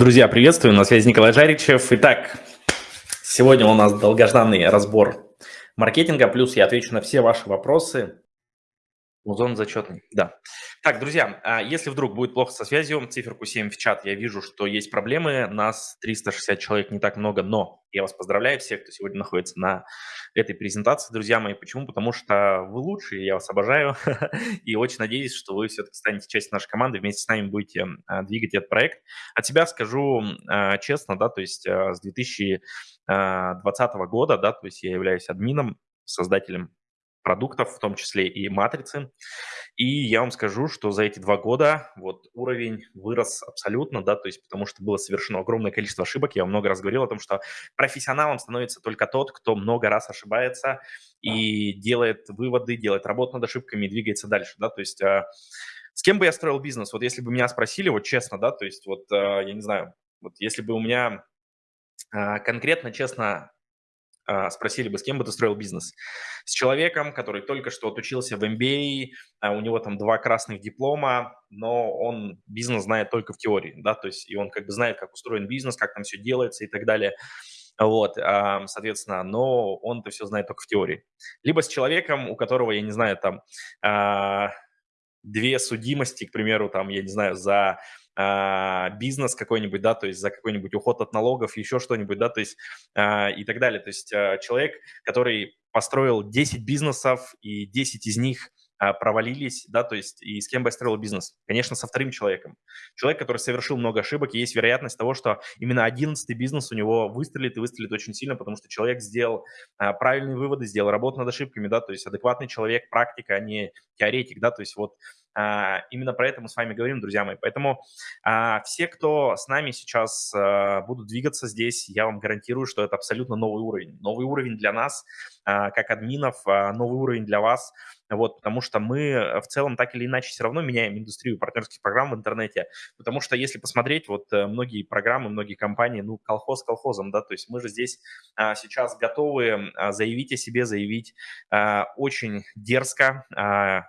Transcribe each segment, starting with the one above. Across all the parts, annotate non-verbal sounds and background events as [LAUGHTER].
Друзья, приветствую, на связи Николай Жаричев. Итак, сегодня у нас долгожданный разбор маркетинга, плюс я отвечу на все ваши вопросы. Музон зачетный, да. Так, друзья, а если вдруг будет плохо со связью, циферку 7 в чат, я вижу, что есть проблемы, нас 360 человек не так много, но я вас поздравляю всех, кто сегодня находится на этой презентации, друзья мои. Почему? Потому что вы лучшие, я вас обожаю, [LAUGHS] и очень надеюсь, что вы все-таки станете частью нашей команды, вместе с нами будете а, двигать этот проект. От себя скажу а, честно, да, то есть с 2020 года, да, то есть я являюсь админом, создателем продуктов, в том числе и матрицы. И я вам скажу, что за эти два года вот уровень вырос абсолютно, да, то есть потому что было совершено огромное количество ошибок. Я много раз говорил о том, что профессионалом становится только тот, кто много раз ошибается и делает выводы, делает работу над ошибками и двигается дальше, да, то есть а, с кем бы я строил бизнес? Вот если бы меня спросили, вот честно, да, то есть вот а, я не знаю, вот если бы у меня а, конкретно, честно, спросили бы, с кем бы ты строил бизнес? С человеком, который только что отучился в MBA, а у него там два красных диплома, но он бизнес знает только в теории, да, то есть и он как бы знает, как устроен бизнес, как там все делается и так далее. Вот, соответственно, но он это все знает только в теории. Либо с человеком, у которого, я не знаю, там а, две судимости, к примеру, там, я не знаю, за а, бизнес какой-нибудь, да, то есть за какой-нибудь уход от налогов, еще что-нибудь, да, то есть а, и так далее. То есть а, человек, который построил 10 бизнесов, и 10 из них провалились, да, то есть и с кем бы я строил бизнес? Конечно, со вторым человеком. Человек, который совершил много ошибок, и есть вероятность того, что именно одиннадцатый бизнес у него выстрелит и выстрелит очень сильно, потому что человек сделал а, правильные выводы, сделал работу над ошибками, да, то есть адекватный человек, практика, а не теоретик, да, то есть вот именно про это мы с вами говорим, друзья мои. Поэтому а, все, кто с нами сейчас а, будут двигаться здесь, я вам гарантирую, что это абсолютно новый уровень. Новый уровень для нас, как админов, новый уровень для вас. Вот, потому что мы в целом так или иначе все равно меняем индустрию партнерских программ в интернете. Потому что если посмотреть, вот э, многие программы, многие компании, ну, колхоз колхозом, да, то есть мы же здесь сейчас готовы заявить о себе, заявить очень дерзко,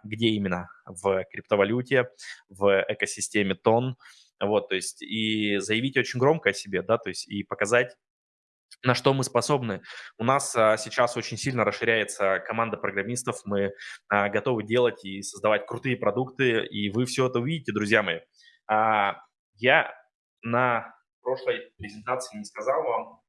где именно в криптовалюте, в экосистеме тон, вот, то есть и заявить очень громко о себе, да, то есть и показать, на что мы способны. У нас а, сейчас очень сильно расширяется команда программистов, мы а, готовы делать и создавать крутые продукты, и вы все это увидите, друзья мои. А, я на прошлой презентации не сказал вам,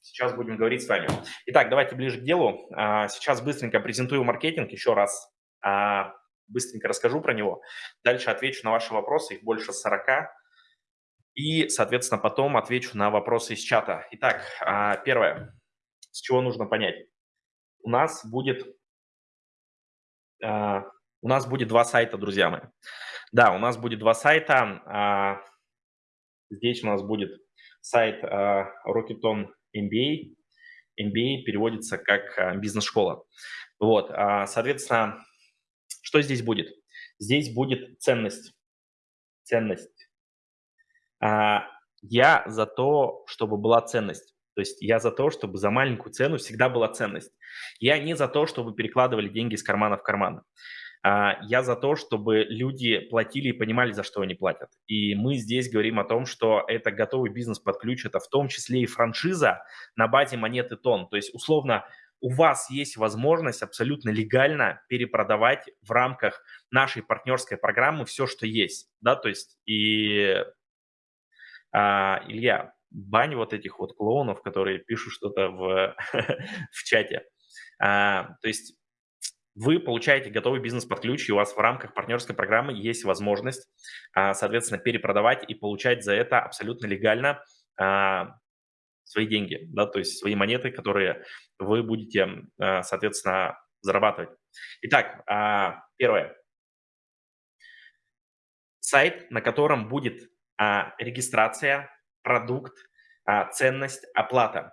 сейчас будем говорить с вами. Итак, давайте ближе к делу. А, сейчас быстренько презентую маркетинг еще раз. А, быстренько расскажу про него. Дальше отвечу на ваши вопросы, их больше 40. И, соответственно, потом отвечу на вопросы из чата. Итак, а, первое, с чего нужно понять. У нас будет, а, у нас будет два сайта, друзья мои. Да, у нас будет два сайта. А, здесь у нас будет сайт Rocketon MBA. MBA переводится как бизнес-школа. Вот, соответственно, что здесь будет? Здесь будет ценность. Ценность. А, я за то, чтобы была ценность. То есть я за то, чтобы за маленькую цену всегда была ценность. Я не за то, чтобы перекладывали деньги из кармана в карман. А, я за то, чтобы люди платили и понимали, за что они платят. И мы здесь говорим о том, что это готовый бизнес под ключ, это в том числе и франшиза на базе монеты тон. То есть условно у вас есть возможность абсолютно легально перепродавать в рамках нашей партнерской программы все, что есть, да, то есть и, а, Илья, бань вот этих вот клоунов, которые пишут что-то в, [LAUGHS] в чате. А, то есть вы получаете готовый бизнес под ключ, и у вас в рамках партнерской программы есть возможность, а, соответственно, перепродавать и получать за это абсолютно легально а, свои деньги, да, то есть свои монеты, которые вы будете, э, соответственно, зарабатывать. Итак, а, первое. Сайт, на котором будет а, регистрация, продукт, а, ценность, оплата.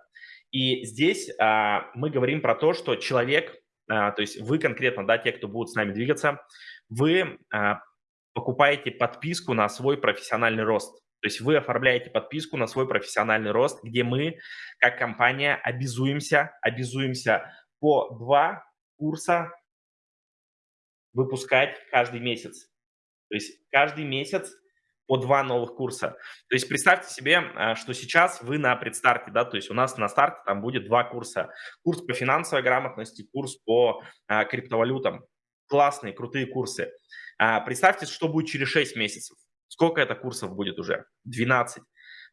И здесь мы говорим про то, что человек, то есть вы конкретно, да, те, кто будут с нами двигаться, вы покупаете подписку на свой профессиональный рост. То есть вы оформляете подписку на свой профессиональный рост, где мы, как компания, обязуемся, обязуемся по два курса выпускать каждый месяц. То есть каждый месяц по 2 новых курса. То есть представьте себе, а, что сейчас вы на предстарте, да, то есть у нас на старте там будет два курса. Курс по финансовой грамотности, курс по а, криптовалютам. Классные, крутые курсы. А, представьте, что будет через 6 месяцев. Сколько это курсов будет уже? 12.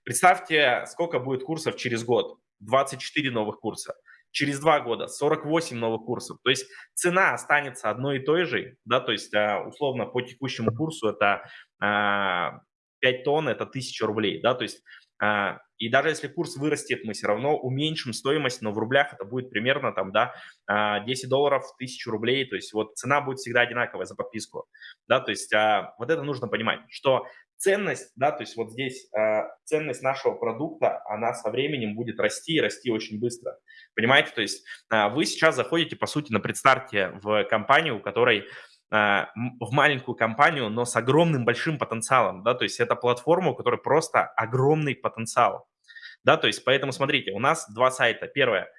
Представьте, сколько будет курсов через год. 24 новых курса. Через два года 48 новых курсов. То есть цена останется одной и той же, да, то есть а, условно по текущему курсу это 5 а, тонн, это 1000 рублей, да, то есть а, и даже если курс вырастет, мы все равно уменьшим стоимость, но в рублях это будет примерно там, да, 10 долларов, 1000 рублей, то есть вот цена будет всегда одинаковая за подписку, да, то есть вот это нужно понимать, что ценность, да, то есть вот здесь э, ценность нашего продукта, она со временем будет расти и расти очень быстро. Понимаете, то есть э, вы сейчас заходите, по сути, на предстарте в компанию, у которой э, в маленькую компанию, но с огромным большим потенциалом, да, то есть это платформа, у которой просто огромный потенциал, да, то есть поэтому смотрите, у нас два сайта. Первое,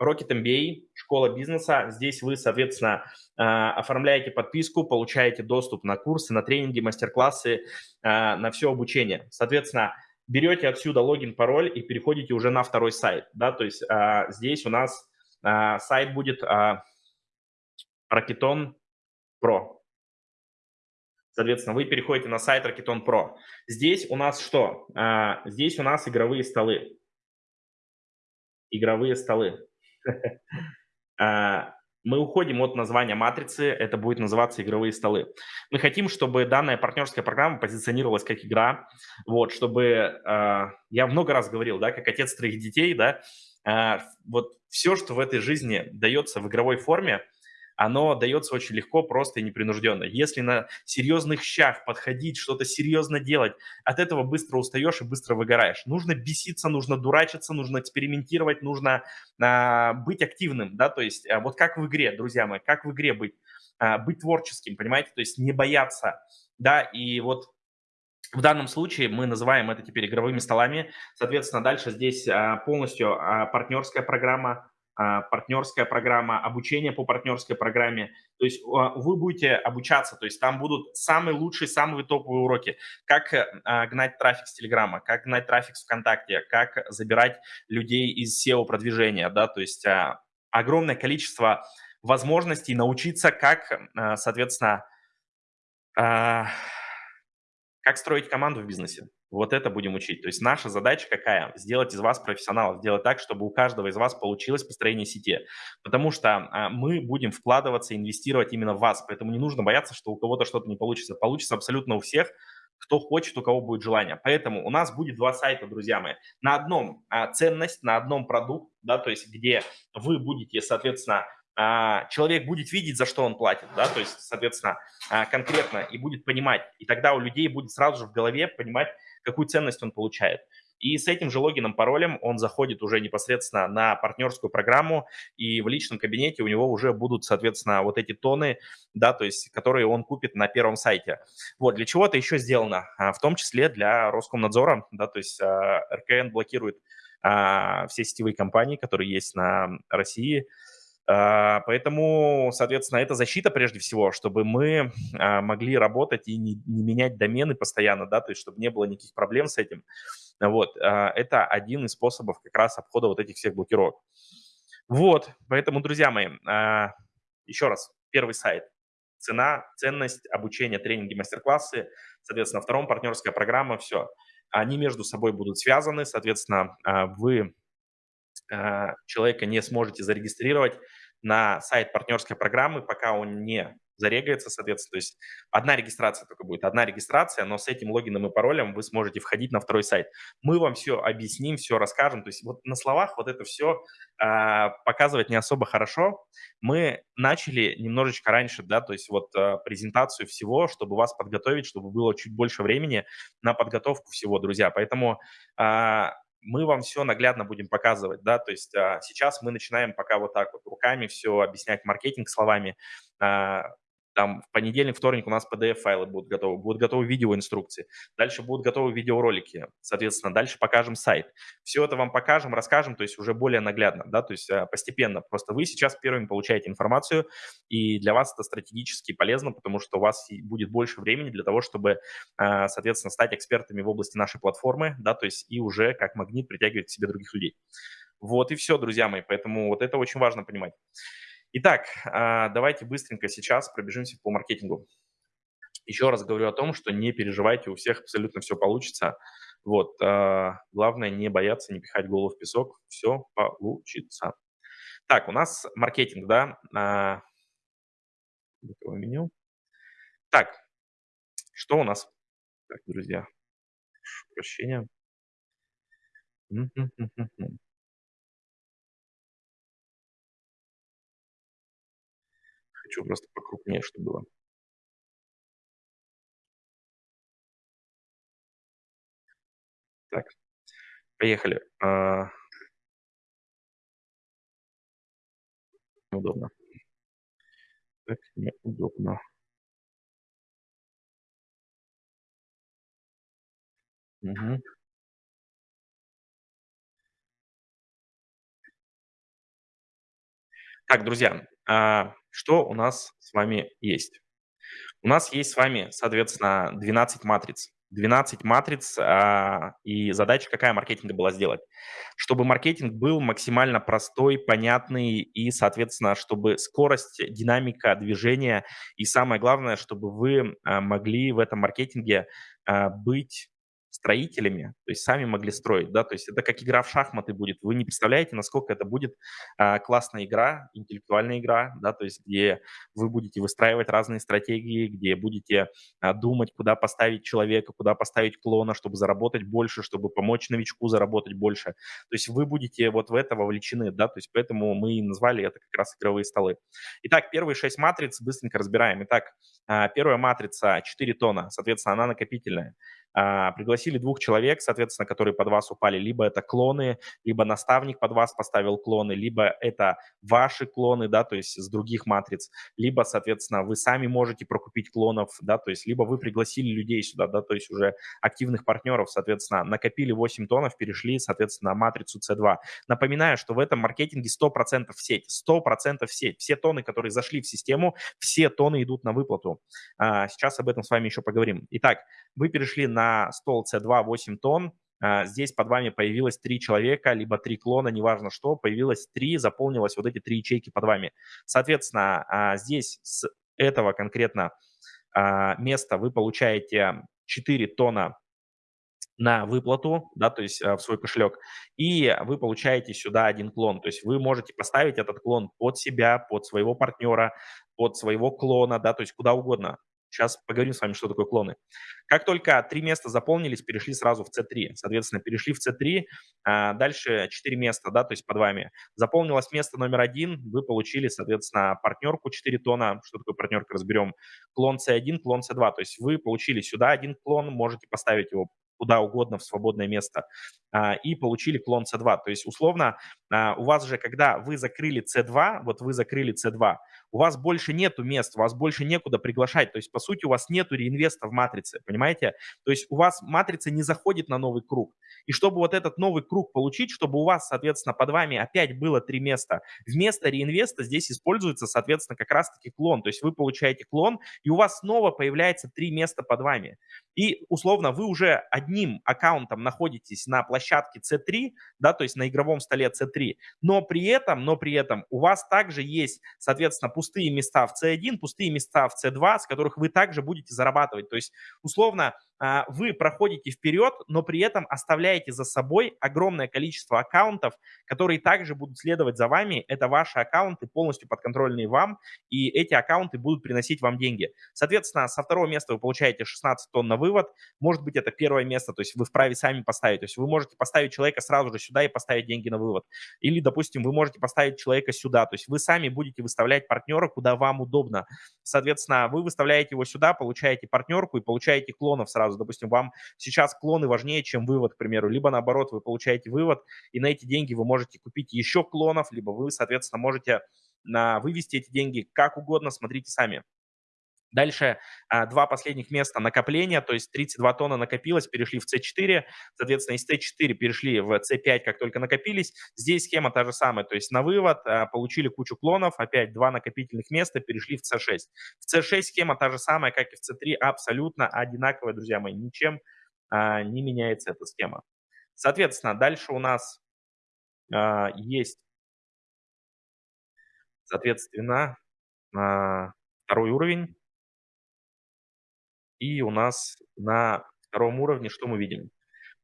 Rocket MBA, школа бизнеса. Здесь вы, соответственно, а, оформляете подписку, получаете доступ на курсы, на тренинги, мастер-классы, а, на все обучение. Соответственно, берете отсюда логин, пароль и переходите уже на второй сайт. Да? То есть а, здесь у нас сайт будет Rocketon Pro. Соответственно, вы переходите на сайт Rocketon Pro. Здесь у нас что? Здесь у нас игровые столы. Игровые столы. [LAUGHS] А, мы уходим от названия матрицы, это будет называться игровые столы. Мы хотим, чтобы данная партнерская программа позиционировалась как игра, вот, чтобы, а, я много раз говорил, да, как отец троих детей, да, а, вот все, что в этой жизни дается в игровой форме, оно дается очень легко, просто и непринужденно. Если на серьезных щах подходить, что-то серьезно делать, от этого быстро устаешь и быстро выгораешь. Нужно беситься, нужно дурачиться, нужно экспериментировать, нужно а, быть активным, да, то есть а, вот как в игре, друзья мои, как в игре быть, а, быть творческим, понимаете, то есть не бояться, да, и вот в данном случае мы называем это теперь игровыми столами. Соответственно, дальше здесь а, полностью а, партнерская программа, партнерская программа, обучение по партнерской программе. То есть а, вы будете обучаться, то есть там будут самые лучшие, самые топовые уроки, как а, гнать трафик с Телеграма, как гнать трафик с ВКонтакте, как забирать людей из SEO-продвижения, да, то есть огромное количество возможностей научиться, как, соответственно, как строить команду в бизнесе. Вот это будем учить. То есть наша задача какая? Сделать из вас профессионалов, сделать так, чтобы у каждого из вас получилось построение сети. Потому что а, мы будем вкладываться, инвестировать именно в вас. Поэтому не нужно бояться, что у кого-то что-то не получится. Получится абсолютно у всех, кто хочет, у кого будет желание. Поэтому у нас будет два сайта, друзья мои. На одном а, ценность, на одном продукт, да, то есть где вы будете, соответственно, человек будет видеть, за что он платит, да, то есть, соответственно, а, конкретно и будет понимать. И тогда у людей будет сразу же в голове понимать, какую ценность он получает. И с этим же логином, паролем он заходит уже непосредственно на партнерскую программу, и в личном кабинете у него уже будут, соответственно, вот эти тоны, да, то есть, которые он купит на первом сайте. Вот, для чего это еще сделано? А, в том числе для Роскомнадзора, да, то есть а, РКН блокирует а, все сетевые компании, которые есть на России, а, поэтому, соответственно, это защита прежде всего, чтобы мы а, могли работать и не, не менять домены постоянно, да, то есть чтобы не было никаких проблем с этим. Вот, а, это один из способов как раз обхода вот этих всех блокировок. Вот, поэтому, друзья мои, еще раз, первый сайт. Цена, ценность, обучение, тренинги, мастер-классы. Соответственно, втором партнерская программа, все. Они между собой будут связаны, соответственно, вы а, человека не сможете зарегистрировать на сайт партнерской программы, пока он не зарегается, соответственно. То есть одна регистрация только будет, одна регистрация, но с этим логином и паролем вы сможете входить на второй сайт. Мы вам все объясним, все расскажем. То есть вот на словах вот это все э, а, показывать не особо хорошо. Мы начали немножечко раньше, да, то есть вот э, презентацию всего, чтобы вас подготовить, чтобы было чуть больше времени на подготовку всего, друзья. Поэтому э, мы вам все наглядно будем показывать, да, то есть а, сейчас мы начинаем пока вот так вот руками все объяснять маркетинг словами, а, там в понедельник, вторник у нас PDF-файлы будут готовы, будут готовы видеоинструкции, дальше будут готовы видеоролики, соответственно, дальше покажем сайт. Все это вам покажем, расскажем, то есть уже более наглядно, да, то есть э, постепенно. Просто вы сейчас первыми получаете информацию, и для вас это стратегически полезно, потому что у вас будет больше времени для того, чтобы, э, соответственно, стать экспертами в области нашей платформы, да, то есть и уже как магнит притягивать к себе других людей. Вот и все, друзья мои, поэтому вот это очень важно понимать. Итак, а, давайте быстренько сейчас пробежимся по маркетингу. Еще раз говорю о том, что не переживайте, у всех абсолютно все получится. Вот, а, главное не бояться, не пихать голову в песок, все получится. Так, у нас маркетинг, да, а, меню. Так, что у нас? Так, друзья, прошу прощения. Хочу просто покрупнее, чтобы было. Так, поехали. А... Удобно. Так, неудобно. Угу. Так, друзья, а, что у нас с вами есть? У нас есть с вами, соответственно, 12 матриц. 12 матриц, а, и задача какая маркетинга была сделать? Чтобы маркетинг был максимально простой, понятный и, соответственно, чтобы скорость, динамика движения и самое главное, чтобы вы а, могли в этом маркетинге а, быть строителями, то есть сами могли строить, да, то есть это как игра в шахматы будет. Вы не представляете, насколько это будет а, классная игра, интеллектуальная игра, да, то есть где вы будете выстраивать разные стратегии, где будете а, думать, куда поставить человека, куда поставить клона, чтобы заработать больше, чтобы помочь новичку заработать больше. То есть вы будете вот в это вовлечены, да, то есть поэтому мы и назвали это как раз игровые столы. Итак, первые шесть матриц быстренько разбираем. Итак, а, первая матрица 4 тона, соответственно, она накопительная. А, пригласили двух человек, соответственно, которые под вас упали. Либо это клоны, либо наставник под вас поставил клоны, либо это ваши клоны, да, то есть с других матриц, либо, соответственно, вы сами можете прокупить клонов, да, то есть либо вы пригласили людей сюда, да, то есть уже активных партнеров, соответственно, накопили 8 тонов, перешли, соответственно, на матрицу C2. Напоминаю, что в этом маркетинге 100% в сеть, 100% в сеть. Все тоны, которые зашли в систему, все тоны идут на выплату. А, сейчас об этом с вами еще поговорим. Итак, вы перешли на стол C2 8 тонн, а, здесь под вами появилось три человека, либо три клона, неважно что, появилось три, заполнилось вот эти три ячейки под вами. Соответственно, а, здесь с этого конкретно а, места вы получаете 4 тонна на выплату, да, то есть в свой кошелек, и вы получаете сюда один клон. То есть вы можете поставить этот клон под себя, под своего партнера, под своего клона, да, то есть куда угодно. Сейчас поговорим с вами, что такое клоны. Как только три места заполнились, перешли сразу в C3. Соответственно, перешли в C3, а дальше 4 места, да, то есть под вами. Заполнилось место номер один, вы получили, соответственно, партнерку 4 тона. Что такое партнерка, разберем. Клон C1, клон C2. То есть вы получили сюда один клон, можете поставить его куда угодно в свободное место, и получили клон C2. То есть, условно, а, у вас же, когда вы закрыли C2, вот вы закрыли C2, у вас больше нету мест, у вас больше некуда приглашать. То есть, по сути, у вас нету реинвеста в матрице, понимаете? То есть, у вас матрица не заходит на новый круг. И чтобы вот этот новый круг получить, чтобы у вас, соответственно, под вами опять было три места, вместо реинвеста здесь используется, соответственно, как раз-таки клон. То есть, вы получаете клон, и у вас снова появляется три места под вами. И, условно, вы уже одним аккаунтом находитесь на площадке C3, да, то есть на игровом столе C3, но при этом, но при этом у вас также есть, соответственно, пустые места в C1, пустые места в C2, с которых вы также будете зарабатывать. То есть, условно, вы проходите вперед, но при этом оставляете за собой огромное количество аккаунтов, которые также будут следовать за вами. Это ваши аккаунты, полностью подконтрольные вам, и эти аккаунты будут приносить вам деньги. Соответственно, со второго места вы получаете 16 тонн на вывод. Может быть, это первое место, то есть вы вправе сами поставить. То есть вы можете поставить человека сразу же сюда и поставить деньги на вывод. Или, допустим, вы можете поставить человека сюда. То есть вы сами будете выставлять партнера, куда вам удобно. Соответственно, вы выставляете его сюда, получаете партнерку и получаете клонов сразу сразу. Допустим, вам сейчас клоны важнее, чем вывод, к примеру. Либо наоборот, вы получаете вывод, и на эти деньги вы можете купить еще клонов, либо вы, соответственно, можете на вывести эти деньги как угодно, смотрите сами. Дальше а, два последних места накопления, то есть 32 тонна накопилось, перешли в C4, соответственно, из C4 перешли в C5, как только накопились. Здесь схема та же самая, то есть на вывод а, получили кучу клонов, опять два накопительных места, перешли в C6. В C6 схема та же самая, как и в C3, абсолютно одинаковая, друзья мои, ничем а, не меняется эта схема. Соответственно, дальше у нас есть, соответственно, второй уровень. И у нас на втором уровне что мы видим?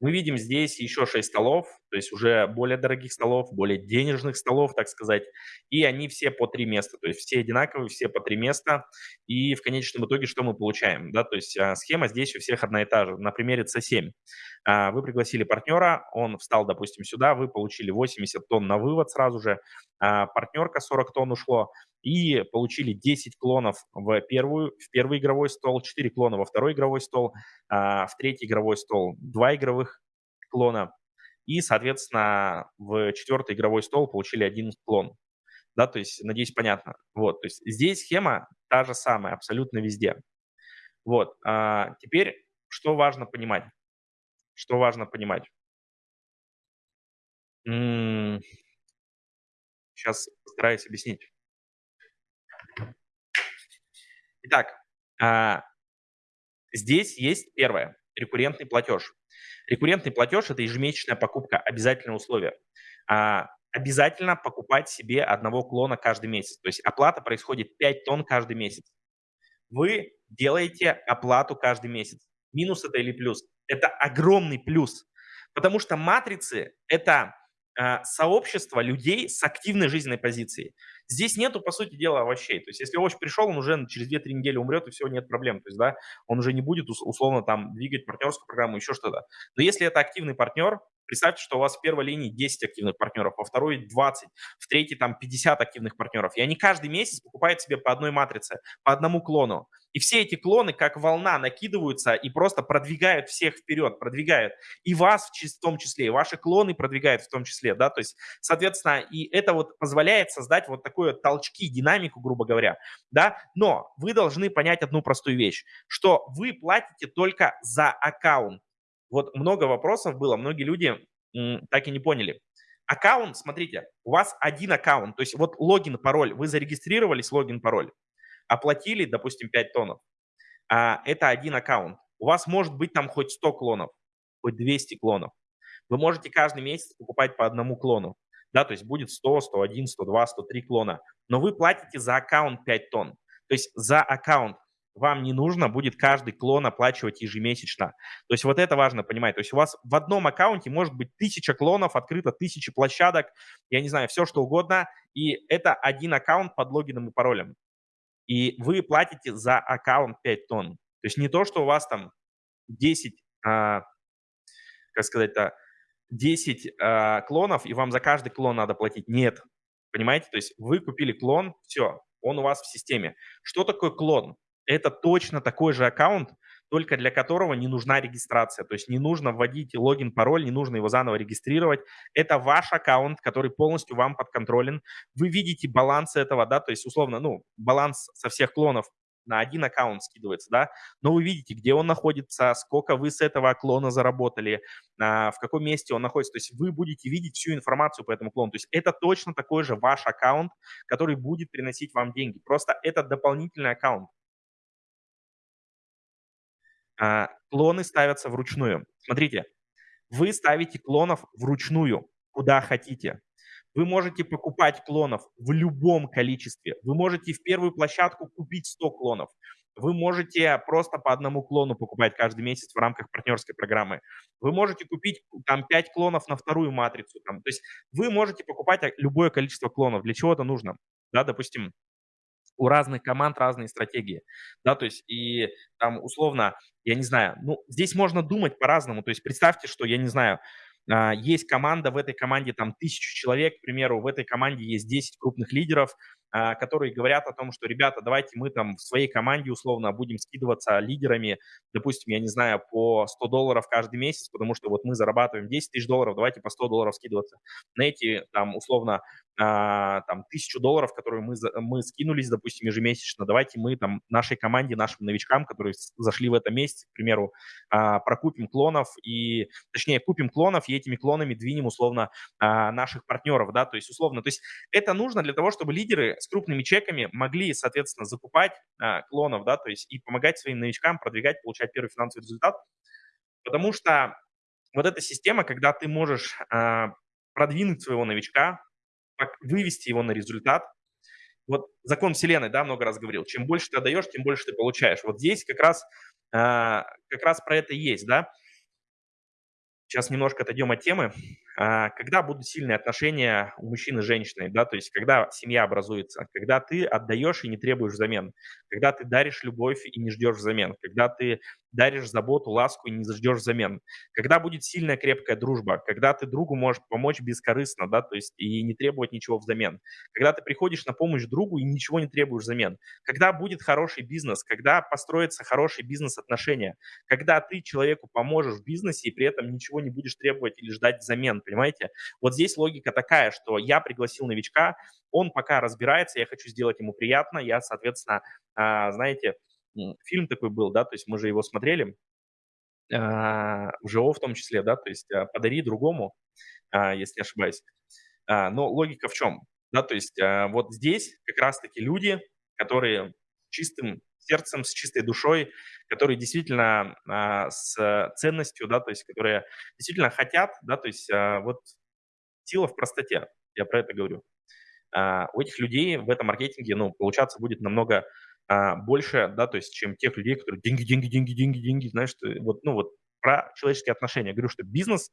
Мы видим здесь еще 6 столов, то есть уже более дорогих столов, более денежных столов, так сказать, и они все по 3 места, то есть все одинаковые, все по 3 места, и в конечном итоге что мы получаем? Да, то есть а, схема здесь у всех одна и та же. На примере C7 а, вы пригласили партнера, он встал, допустим, сюда, вы получили 80 тонн на вывод сразу же, а, партнерка 40 тонн ушло, и получили 10 клонов в, первую, в первый игровой стол, 4 клона во второй игровой стол, а, в третий игровой стол 2 игровых клона, и, соответственно, в четвертый игровой стол получили один клон. Да, то есть, надеюсь, понятно. Вот, то есть здесь схема та же самая, абсолютно везде. Вот, а теперь что важно понимать? Что важно понимать? Сейчас постараюсь объяснить. Итак, а, здесь есть первое – рекуррентный платеж. Рекуррентный платеж – это ежемесячная покупка, обязательное условие. А, обязательно покупать себе одного клона каждый месяц. То есть оплата происходит 5 тонн каждый месяц. Вы делаете оплату каждый месяц. Минус это или плюс? Это огромный плюс. Потому что матрицы – это сообщество людей с активной жизненной позицией. Здесь нету, по сути дела, овощей. То есть если овощ пришел, он уже через 2-3 недели умрет, и все, нет проблем. То есть, да, он уже не будет условно там двигать партнерскую программу, еще что-то. Но если это активный партнер, представьте, что у вас в первой линии 10 активных партнеров, во второй 20, в третьей там 50 активных партнеров. И они каждый месяц покупают себе по одной матрице, по одному клону. И все эти клоны, как волна, накидываются и просто продвигают всех вперед, продвигают. И вас в том числе, и ваши клоны продвигают в том числе, да, то есть, соответственно, и это вот позволяет создать вот такое толчки, динамику, грубо говоря, да, но вы должны понять одну простую вещь, что вы платите только за аккаунт. Вот много вопросов было, многие люди так и не поняли. Аккаунт, смотрите, у вас один аккаунт, то есть вот логин, пароль, вы зарегистрировались, логин, пароль, оплатили, допустим, 5 тоннов, а это один аккаунт. У вас может быть там хоть 100 клонов, хоть 200 клонов. Вы можете каждый месяц покупать по одному клону. Да, то есть будет 100, 101, 102, 103 клона. Но вы платите за аккаунт 5 тонн. То есть за аккаунт вам не нужно будет каждый клон оплачивать ежемесячно. То есть вот это важно понимать. То есть у вас в одном аккаунте может быть тысяча клонов, открыто тысячи площадок, я не знаю, все что угодно, и это один аккаунт под логином и паролем и вы платите за аккаунт 5 тонн. То есть не то, что у вас там 10, а, как сказать-то, 10 а, клонов, и вам за каждый клон надо платить. Нет. Понимаете? То есть вы купили клон, все, он у вас в системе. Что такое клон? Это точно такой же аккаунт, только для которого не нужна регистрация. То есть не нужно вводить логин, пароль, не нужно его заново регистрировать. Это ваш аккаунт, который полностью вам подконтролен. Вы видите баланс этого, да, то есть условно, ну, баланс со всех клонов на один аккаунт скидывается, да, но вы видите, где он находится, сколько вы с этого клона заработали, а, в каком месте он находится, то есть вы будете видеть всю информацию по этому клону, то есть это точно такой же ваш аккаунт, который будет приносить вам деньги, просто это дополнительный аккаунт. А, клоны ставятся вручную. Смотрите, вы ставите клонов вручную, куда хотите. Вы можете покупать клонов в любом количестве. Вы можете в первую площадку купить 100 клонов. Вы можете просто по одному клону покупать каждый месяц в рамках партнерской программы. Вы можете купить там 5 клонов на вторую матрицу. Там. То есть вы можете покупать любое количество клонов. Для чего это нужно? Да, допустим, у разных команд разные стратегии, да, то есть и там условно, я не знаю, ну, здесь можно думать по-разному, то есть представьте, что, я не знаю, а, есть команда, в этой команде там тысячу человек, к примеру, в этой команде есть 10 крупных лидеров, которые говорят о том, что, ребята, давайте мы там в своей команде условно будем скидываться лидерами, допустим, я не знаю, по 100 долларов каждый месяц, потому что вот мы зарабатываем 10 тысяч долларов, давайте по 100 долларов скидываться. На эти там условно а, там, тысячу долларов, которые мы, мы скинулись, допустим, ежемесячно, давайте мы там нашей команде, нашим новичкам, которые зашли в этом месяце, к примеру, а, прокупим клонов и, точнее, купим клонов и этими клонами двинем условно а, наших партнеров, да, то есть условно, то есть это нужно для того, чтобы лидеры с крупными чеками могли, соответственно, закупать клонов, да, то есть и помогать своим новичкам продвигать, получать первый финансовый результат, потому что вот эта система, когда ты можешь продвинуть своего новичка, вывести его на результат. Вот закон вселенной, да, много раз говорил, чем больше ты отдаешь, тем больше ты получаешь. Вот здесь как раз, а, как раз про это есть, да. Сейчас немножко отойдем от темы. А, когда будут сильные отношения у мужчины и женщины, да, то есть когда семья образуется, когда ты отдаешь и не требуешь взамен, когда ты даришь любовь и не ждешь взамен, когда ты даришь заботу, ласку и не ждешь взамен, когда будет сильная крепкая дружба, когда ты другу можешь помочь бескорыстно, да, то есть и не требовать ничего взамен, когда ты приходишь на помощь другу и ничего не требуешь взамен, когда будет хороший бизнес, когда построятся хорошие бизнес-отношения, когда ты человеку поможешь в бизнесе и при этом ничего не будешь требовать или ждать взамен, понимаете? Вот здесь логика такая, что я пригласил новичка, он пока разбирается, я хочу сделать ему приятно, я, соответственно, а, знаете, фильм такой был, да, то есть мы же его смотрели, а, в ЖО в том числе, да, то есть а, «Подари другому», если не ошибаюсь. Но логика в чем? Да, то есть вот здесь как раз-таки люди, которые чистым сердцем, с чистой душой, которые действительно а, с ценностью, да, то есть которые действительно хотят, да, то есть а, вот сила в простоте, я про это говорю. А, у этих людей в этом маркетинге, ну, получаться будет намного а, больше, да, то есть чем тех людей, которые деньги, деньги, деньги, деньги, деньги, знаешь, вот, ну, вот про человеческие отношения. Я говорю, что бизнес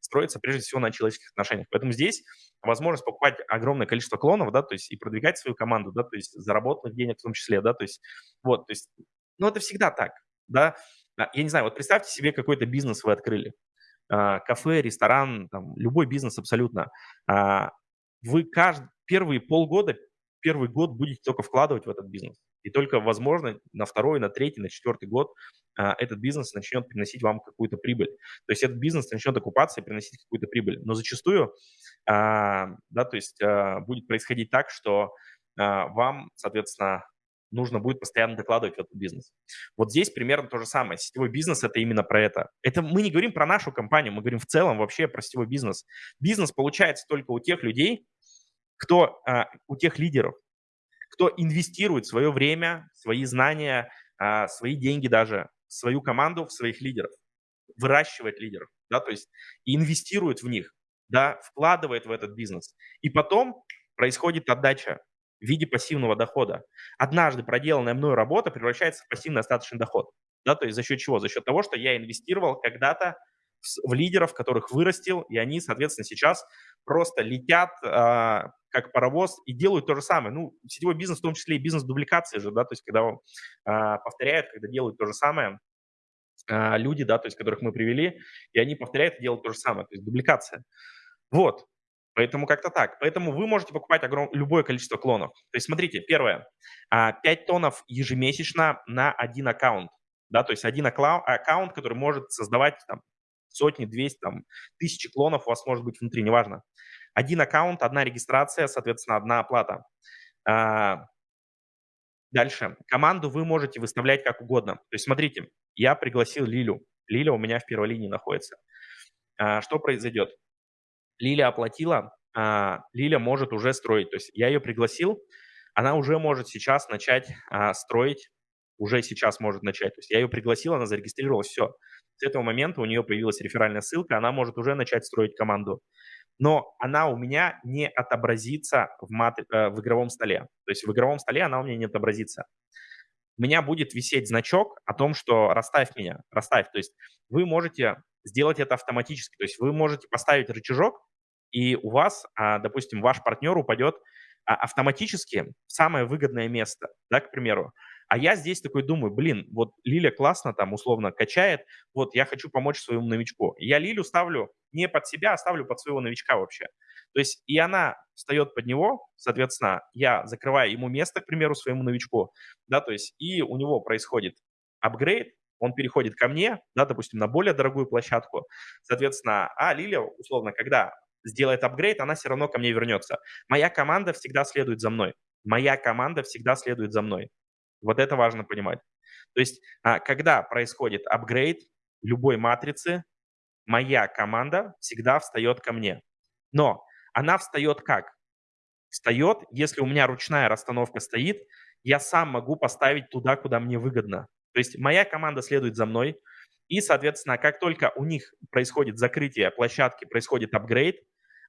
строится прежде всего на человеческих отношениях. Поэтому здесь возможность покупать огромное количество клонов, да, то есть и продвигать свою команду, да, то есть заработанных денег в том числе, да, то есть вот, то есть, ну, это всегда так, да. А, я не знаю, вот представьте себе какой-то бизнес вы открыли, а, кафе, ресторан, там, любой бизнес абсолютно. А, вы каждый, первые полгода, первый год будете только вкладывать в этот бизнес. И только, возможно, на второй, на третий, на четвертый год а, этот бизнес начнет приносить вам какую-то прибыль. То есть этот бизнес начнет окупаться и приносить какую-то прибыль. Но зачастую, а, да, то есть а, будет происходить так, что вам, соответственно, нужно будет постоянно докладывать в этот бизнес. Вот здесь примерно то же самое. Сетевой бизнес – это именно про это. Это мы не говорим про нашу компанию, мы говорим в целом вообще про сетевой бизнес. Бизнес получается только у тех людей, кто, у тех лидеров, кто инвестирует свое время, свои знания, а, свои деньги даже, свою команду, в своих лидеров, выращивает лидеров, да, то есть инвестирует в них, да, вкладывает в этот бизнес. И потом происходит отдача в виде пассивного дохода. Однажды проделанная мной работа превращается в пассивный остаточный доход. Да, то есть за счет чего? За счет того, что я инвестировал когда-то в лидеров, которых вырастил, и они, соответственно, сейчас просто летят э, как паровоз и делают то же самое. Ну, сетевой бизнес, в том числе и бизнес дубликации же, да, то есть когда э, повторяют, когда делают то же самое, э, люди, да, то есть которых мы привели, и они повторяют и делают то же самое, то есть дубликация. Вот, Поэтому как-то так. Поэтому вы можете покупать огром... любое количество клонов. То есть смотрите, первое, 5 тонов ежемесячно на один аккаунт. Да, то есть один аккаунт, который может создавать там, сотни, 200, там, тысячи клонов у вас может быть внутри, неважно. Один аккаунт, одна регистрация, соответственно, одна оплата. А, дальше. Команду вы можете выставлять как угодно. То есть смотрите, я пригласил Лилю. Лиля у меня в первой линии находится. А, что произойдет? Лиля оплатила, а, Лиля может уже строить. То есть я ее пригласил, она уже может сейчас начать строить, уже сейчас может начать. То есть я ее пригласил, она зарегистрировалась, все. С этого момента у нее появилась реферальная ссылка, она может уже начать строить команду. Но она у меня не отобразится в, матри... Э, в игровом столе. То есть в игровом столе она у меня не отобразится. У меня будет висеть значок о том, что расставь меня, расставь. То есть вы можете сделать это автоматически. То есть вы можете поставить рычажок, и у вас, а, допустим, ваш партнер упадет а, автоматически в самое выгодное место, да, к примеру. А я здесь такой думаю, блин, вот Лиля классно там условно качает, вот я хочу помочь своему новичку. Я Лилю ставлю не под себя, а ставлю под своего новичка вообще. То есть и она встает под него, соответственно, я закрываю ему место, к примеру, своему новичку, да, то есть и у него происходит апгрейд, он переходит ко мне, да, допустим, на более дорогую площадку, соответственно, а Лилия, условно, когда сделает апгрейд, она все равно ко мне вернется. Моя команда всегда следует за мной. Моя команда всегда следует за мной. Вот это важно понимать. То есть, а, когда происходит апгрейд любой матрицы, моя команда всегда встает ко мне. Но она встает как? Встает, если у меня ручная расстановка стоит, я сам могу поставить туда, куда мне выгодно. То есть моя команда следует за мной, и, соответственно, как только у них происходит закрытие площадки, происходит апгрейд,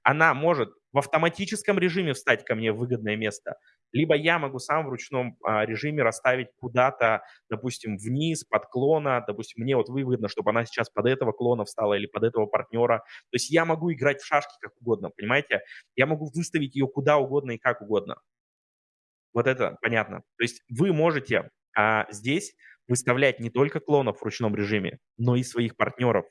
она может в автоматическом режиме встать ко мне в выгодное место, либо я могу сам в ручном а, режиме расставить куда-то, допустим, вниз, под клона, допустим, мне вот выгодно, чтобы она сейчас под этого клона встала или под этого партнера. То есть я могу играть в шашки как угодно, понимаете? Я могу выставить ее куда угодно и как угодно. Вот это понятно. То есть вы можете а, здесь выставлять не только клонов в ручном режиме, но и своих партнеров.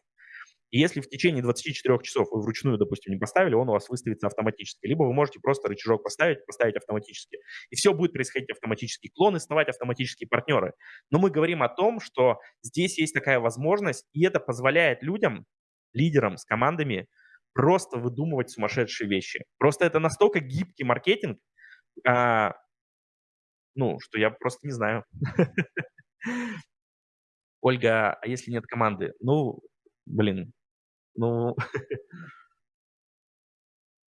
И если в течение 24 часов вы вручную, допустим, не поставили, он у вас выставится автоматически. Либо вы можете просто рычажок поставить, поставить автоматически. И все будет происходить автоматически. Клоны ставать автоматические партнеры. Но мы говорим о том, что здесь есть такая возможность, и это позволяет людям, лидерам с командами, просто выдумывать сумасшедшие вещи. Просто это настолько гибкий маркетинг, а, ну, что я просто не знаю. [LAUGHS] Ольга, а если нет команды? Ну, блин, ну, [LAUGHS]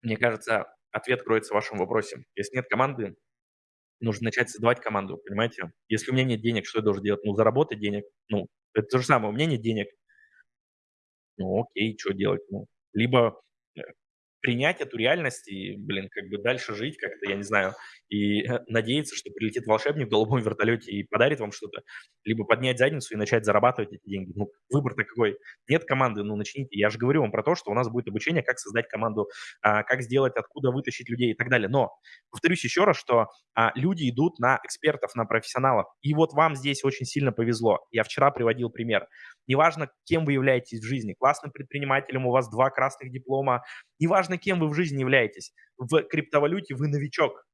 мне кажется, ответ кроется в вашем вопросе. Если нет команды, нужно начать создавать команду, понимаете? Если у меня нет денег, что я должен делать? Ну, заработать денег. Ну, это то же самое, у меня нет денег. Ну, окей, что делать? Ну, либо э, принять эту реальность и, блин, как бы дальше жить как-то, я не знаю, и э, надеяться, что прилетит волшебник в голубом вертолете и подарит вам что-то, либо поднять задницу и начать зарабатывать эти деньги. Ну, выбор-то какой? Нет команды, ну, начните. Я же говорю вам про то, что у нас будет обучение, как создать команду, а, как сделать, откуда вытащить людей и так далее. Но, повторюсь еще раз, что а, люди идут на экспертов, на профессионалов. И вот вам здесь очень сильно повезло. Я вчера приводил пример. Неважно, кем вы являетесь в жизни, классным предпринимателем, у вас два красных диплома, неважно, кем вы в жизни являетесь, в криптовалюте вы новичок,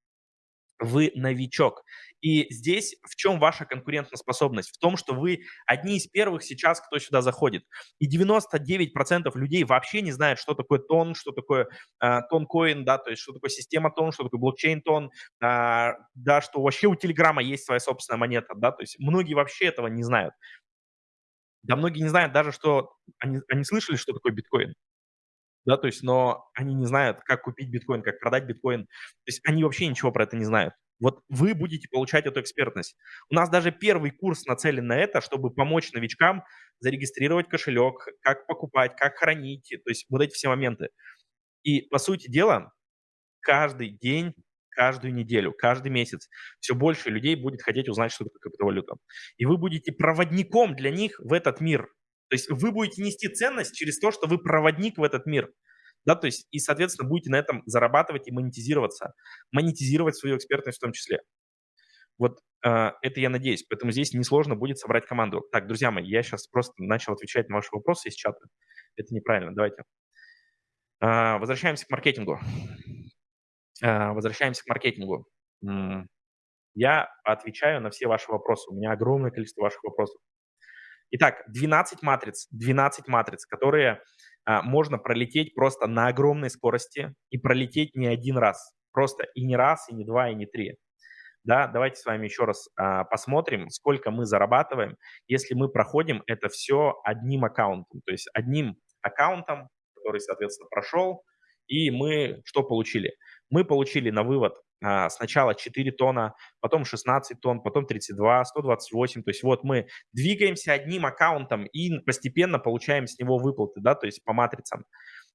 вы новичок. И здесь в чем ваша конкурентоспособность? В том, что вы одни из первых сейчас, кто сюда заходит. И 99% людей вообще не знают, что такое тон, что такое э, да, то есть что такое система тон, что такое блокчейн-тон, э, да, что вообще у Телеграма есть своя собственная монета, да, то есть многие вообще этого не знают. Да, многие не знают даже, что они, они слышали, что такое биткоин да, то есть, но они не знают, как купить биткоин, как продать биткоин, то есть они вообще ничего про это не знают. Вот вы будете получать эту экспертность. У нас даже первый курс нацелен на это, чтобы помочь новичкам зарегистрировать кошелек, как покупать, как хранить, то есть вот эти все моменты. И, по сути дела, каждый день, каждую неделю, каждый месяц все больше людей будет хотеть узнать, что такое криптовалюта. И вы будете проводником для них в этот мир – то есть вы будете нести ценность через то, что вы проводник в этот мир. Да, то есть и, соответственно, будете на этом зарабатывать и монетизироваться, монетизировать свою экспертность в том числе. Вот э, это я надеюсь. Поэтому здесь несложно будет собрать команду. Так, друзья мои, я сейчас просто начал отвечать на ваши вопросы из чата. Это неправильно. Давайте. Э, возвращаемся к маркетингу. Э, возвращаемся к маркетингу. Я отвечаю на все ваши вопросы. У меня огромное количество ваших вопросов. Итак, 12 матриц, 12 матриц, которые а, можно пролететь просто на огромной скорости и пролететь не один раз. Просто и не раз, и не два, и не три. Да, давайте с вами еще раз а, посмотрим, сколько мы зарабатываем, если мы проходим это все одним аккаунтом. То есть одним аккаунтом, который, соответственно, прошел, и мы что получили? Мы получили на вывод сначала 4 тонна, потом 16 тонн, потом 32, 128. То есть вот мы двигаемся одним аккаунтом и постепенно получаем с него выплаты, да, то есть по матрицам.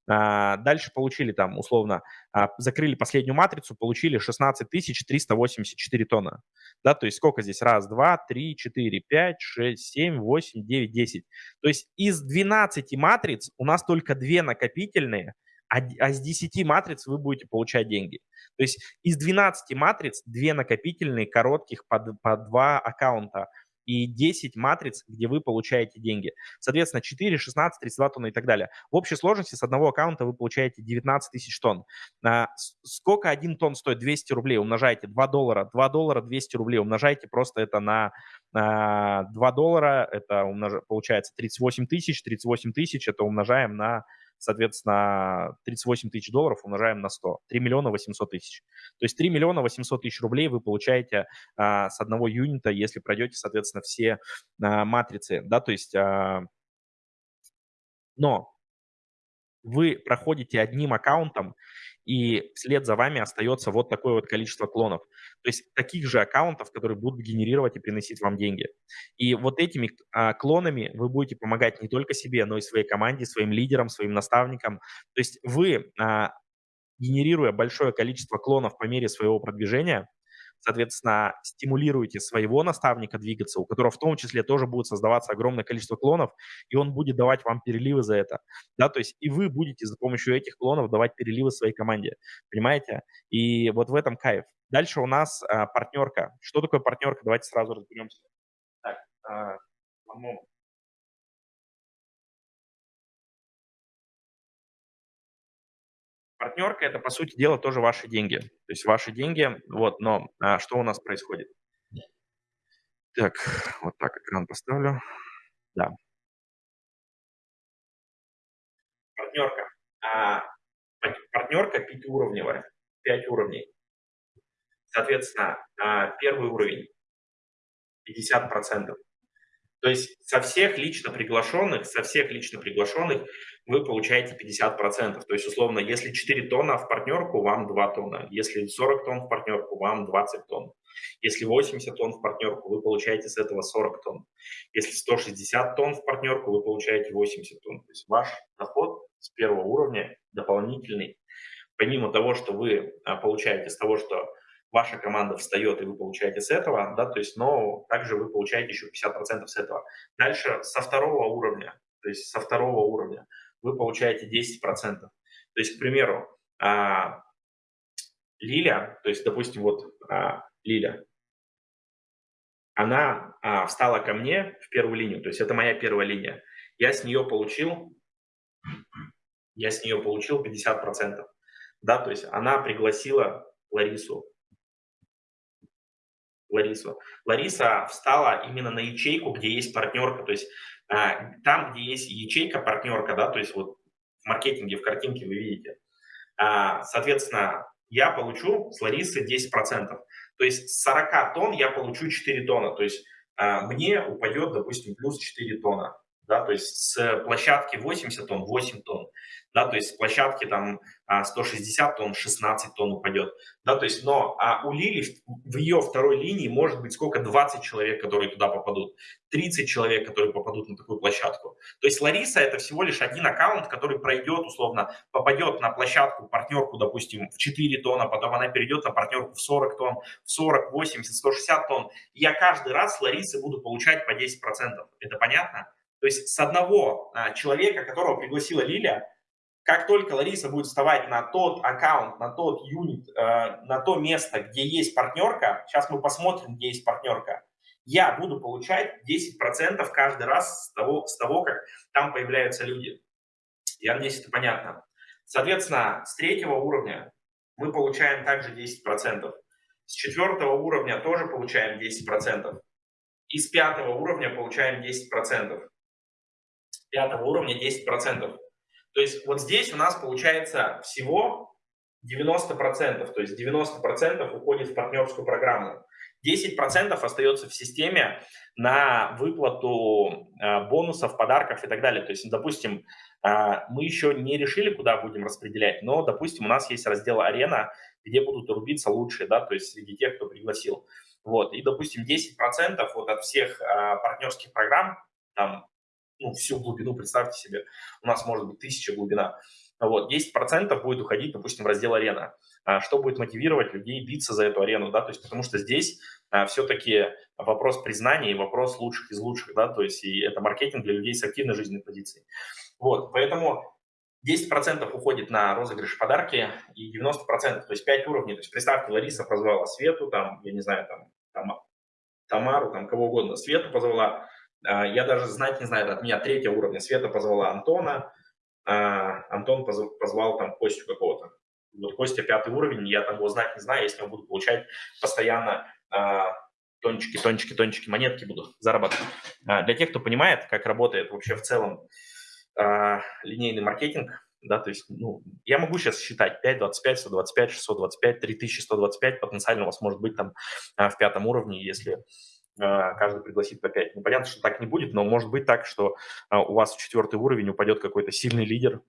А, дальше получили там, условно, а, закрыли последнюю матрицу, получили 16 384 тонна. Да, то есть сколько здесь? Раз, два, три, четыре, пять, шесть, семь, восемь, девять, десять. То есть из 12 матриц у нас только две накопительные – а, а с 10 матриц вы будете получать деньги. То есть из 12 матриц 2 накопительные, коротких по, по 2 аккаунта. и 10 матриц, где вы получаете деньги. Соответственно, 4, 16, 32 тонны и так далее. В общей сложности с одного аккаунта вы получаете 19 тысяч тонн. А, сколько один тонн стоит? 200 рублей. Умножайте 2 доллара. 2 доллара 200 рублей. Умножайте просто это на а, 2 доллара. Это умнож... получается 38 тысяч. 38 тысяч это умножаем на соответственно, 38 тысяч долларов умножаем на 100, 3 миллиона 800 тысяч. То есть 3 миллиона 800 тысяч рублей вы получаете а, с одного юнита, если пройдете, соответственно, все а, матрицы, да, то есть, а, но вы проходите одним аккаунтом, и вслед за вами остается вот такое вот количество клонов. То есть таких же аккаунтов, которые будут генерировать и приносить вам деньги. И вот этими а, клонами вы будете помогать не только себе, но и своей команде, своим лидерам, своим наставникам. То есть вы, а, генерируя большое количество клонов по мере своего продвижения, соответственно, стимулируете своего наставника двигаться, у которого в том числе тоже будет создаваться огромное количество клонов, и он будет давать вам переливы за это, да, то есть и вы будете с помощью этих клонов давать переливы своей команде, понимаете? И вот в этом кайф. Дальше у нас а, партнерка. Что такое партнерка? Давайте сразу разберемся. Так, а, Партнерка– это, по сути дела, тоже ваши деньги. То есть ваши деньги, вот, но а, что у нас происходит? Так, вот так экран поставлю. Да. Партнерка. А, партнерка пятиуровневая, пять уровней. Соответственно, а, первый уровень 50%. То есть со всех лично приглашенных, со всех лично приглашенных вы получаете 50%. То есть, условно, если 4 тонна в партнерку, вам 2 тонна. Если 40 тонн в партнерку, вам 20 тонн. Если 80 тонн в партнерку, вы получаете с этого 40 тонн. Если 160 тонн в партнерку, вы получаете 80 тонн. То есть ваш доход с первого уровня дополнительный. Помимо того, что вы а, получаете с того, что ваша команда встает, и вы получаете с этого, да, то есть, но также вы получаете еще 50% с этого. Дальше со второго уровня, то есть со второго уровня вы получаете 10%. То есть, к примеру, а, Лиля, то есть, допустим, вот а, Лиля, она а, встала ко мне в первую линию, то есть это моя первая линия. Я с нее получил, я с нее получил 50%. Да, то есть она пригласила Ларису Ларису. Лариса встала именно на ячейку, где есть партнерка, то есть а, там, где есть ячейка, партнерка, да, то есть вот в маркетинге, в картинке вы видите. А, соответственно, я получу с Ларисы 10%. То есть с 40 тонн я получу 4 тонна, то есть а, мне упадет, допустим, плюс 4 тонна да, то есть с площадки 80 тонн 8 тонн, да, то есть с площадки там 160 а, тонн 16 тонн упадет, да, то есть, но а у Лили в ее второй линии может быть сколько, 20 человек, которые туда попадут, 30 человек, которые попадут на такую площадку. То есть Лариса это всего лишь один аккаунт, который пройдет, условно, попадет на площадку, партнерку, допустим, в 4 тонна, потом она перейдет на партнерку в 40 тонн, в 40, 80, 160 тонн. Я каждый раз с Ларисы буду получать по 10%. Это понятно? То есть с одного а, человека, которого пригласила Лилия, как только Лариса будет вставать на тот аккаунт, на тот юнит, э, на то место, где есть партнерка, сейчас мы посмотрим, где есть партнерка, я буду получать 10% каждый раз с того, с того, как там появляются люди. Я надеюсь, это понятно. Соответственно, с третьего уровня мы получаем также 10%. С четвертого уровня тоже получаем 10%. И с пятого уровня получаем 10% пятого уровня 10%. То есть вот здесь у нас получается всего 90%, то есть 90% уходит в партнерскую программу. 10% остается в системе на выплату э, бонусов, подарков и так далее. То есть, допустим, э, мы еще не решили, куда будем распределять, но, допустим, у нас есть раздел «Арена», где будут рубиться лучшие, да, то есть среди тех, кто пригласил. Вот, и, допустим, 10% вот от всех э, партнерских программ, там, ну, всю глубину, представьте себе, у нас может быть тысяча глубина. Вот, 10% будет уходить, допустим, в раздел арена. А что будет мотивировать людей биться за эту арену, да, то есть потому что здесь а, все-таки вопрос признания и вопрос лучших из лучших, да, то есть и это маркетинг для людей с активной жизненной позицией. Вот, поэтому 10% уходит на розыгрыш подарки и 90%, то есть 5 уровней. То есть представьте, Лариса позвала Свету, там, я не знаю, там, там Тамару, там кого угодно, Свету позвала. А, я даже знать не знаю, от меня третьего уровня. Света позвала Антона, а Антон позвал там Костю какого-то. Вот Костя пятый уровень, я там его знать не знаю, если я буду получать постоянно а, тончики, тончики, тончики, монетки буду зарабатывать. Для тех, кто понимает, как работает вообще в целом линейный маркетинг, да, то есть, ну, я могу сейчас считать 5, 25, 125, 625, 3125, потенциально у вас может быть там в пятом уровне, если а, каждый пригласит по 5. Ну, понятно, что так не будет, но может быть так, что а, у вас в четвертый уровень упадет какой-то сильный лидер,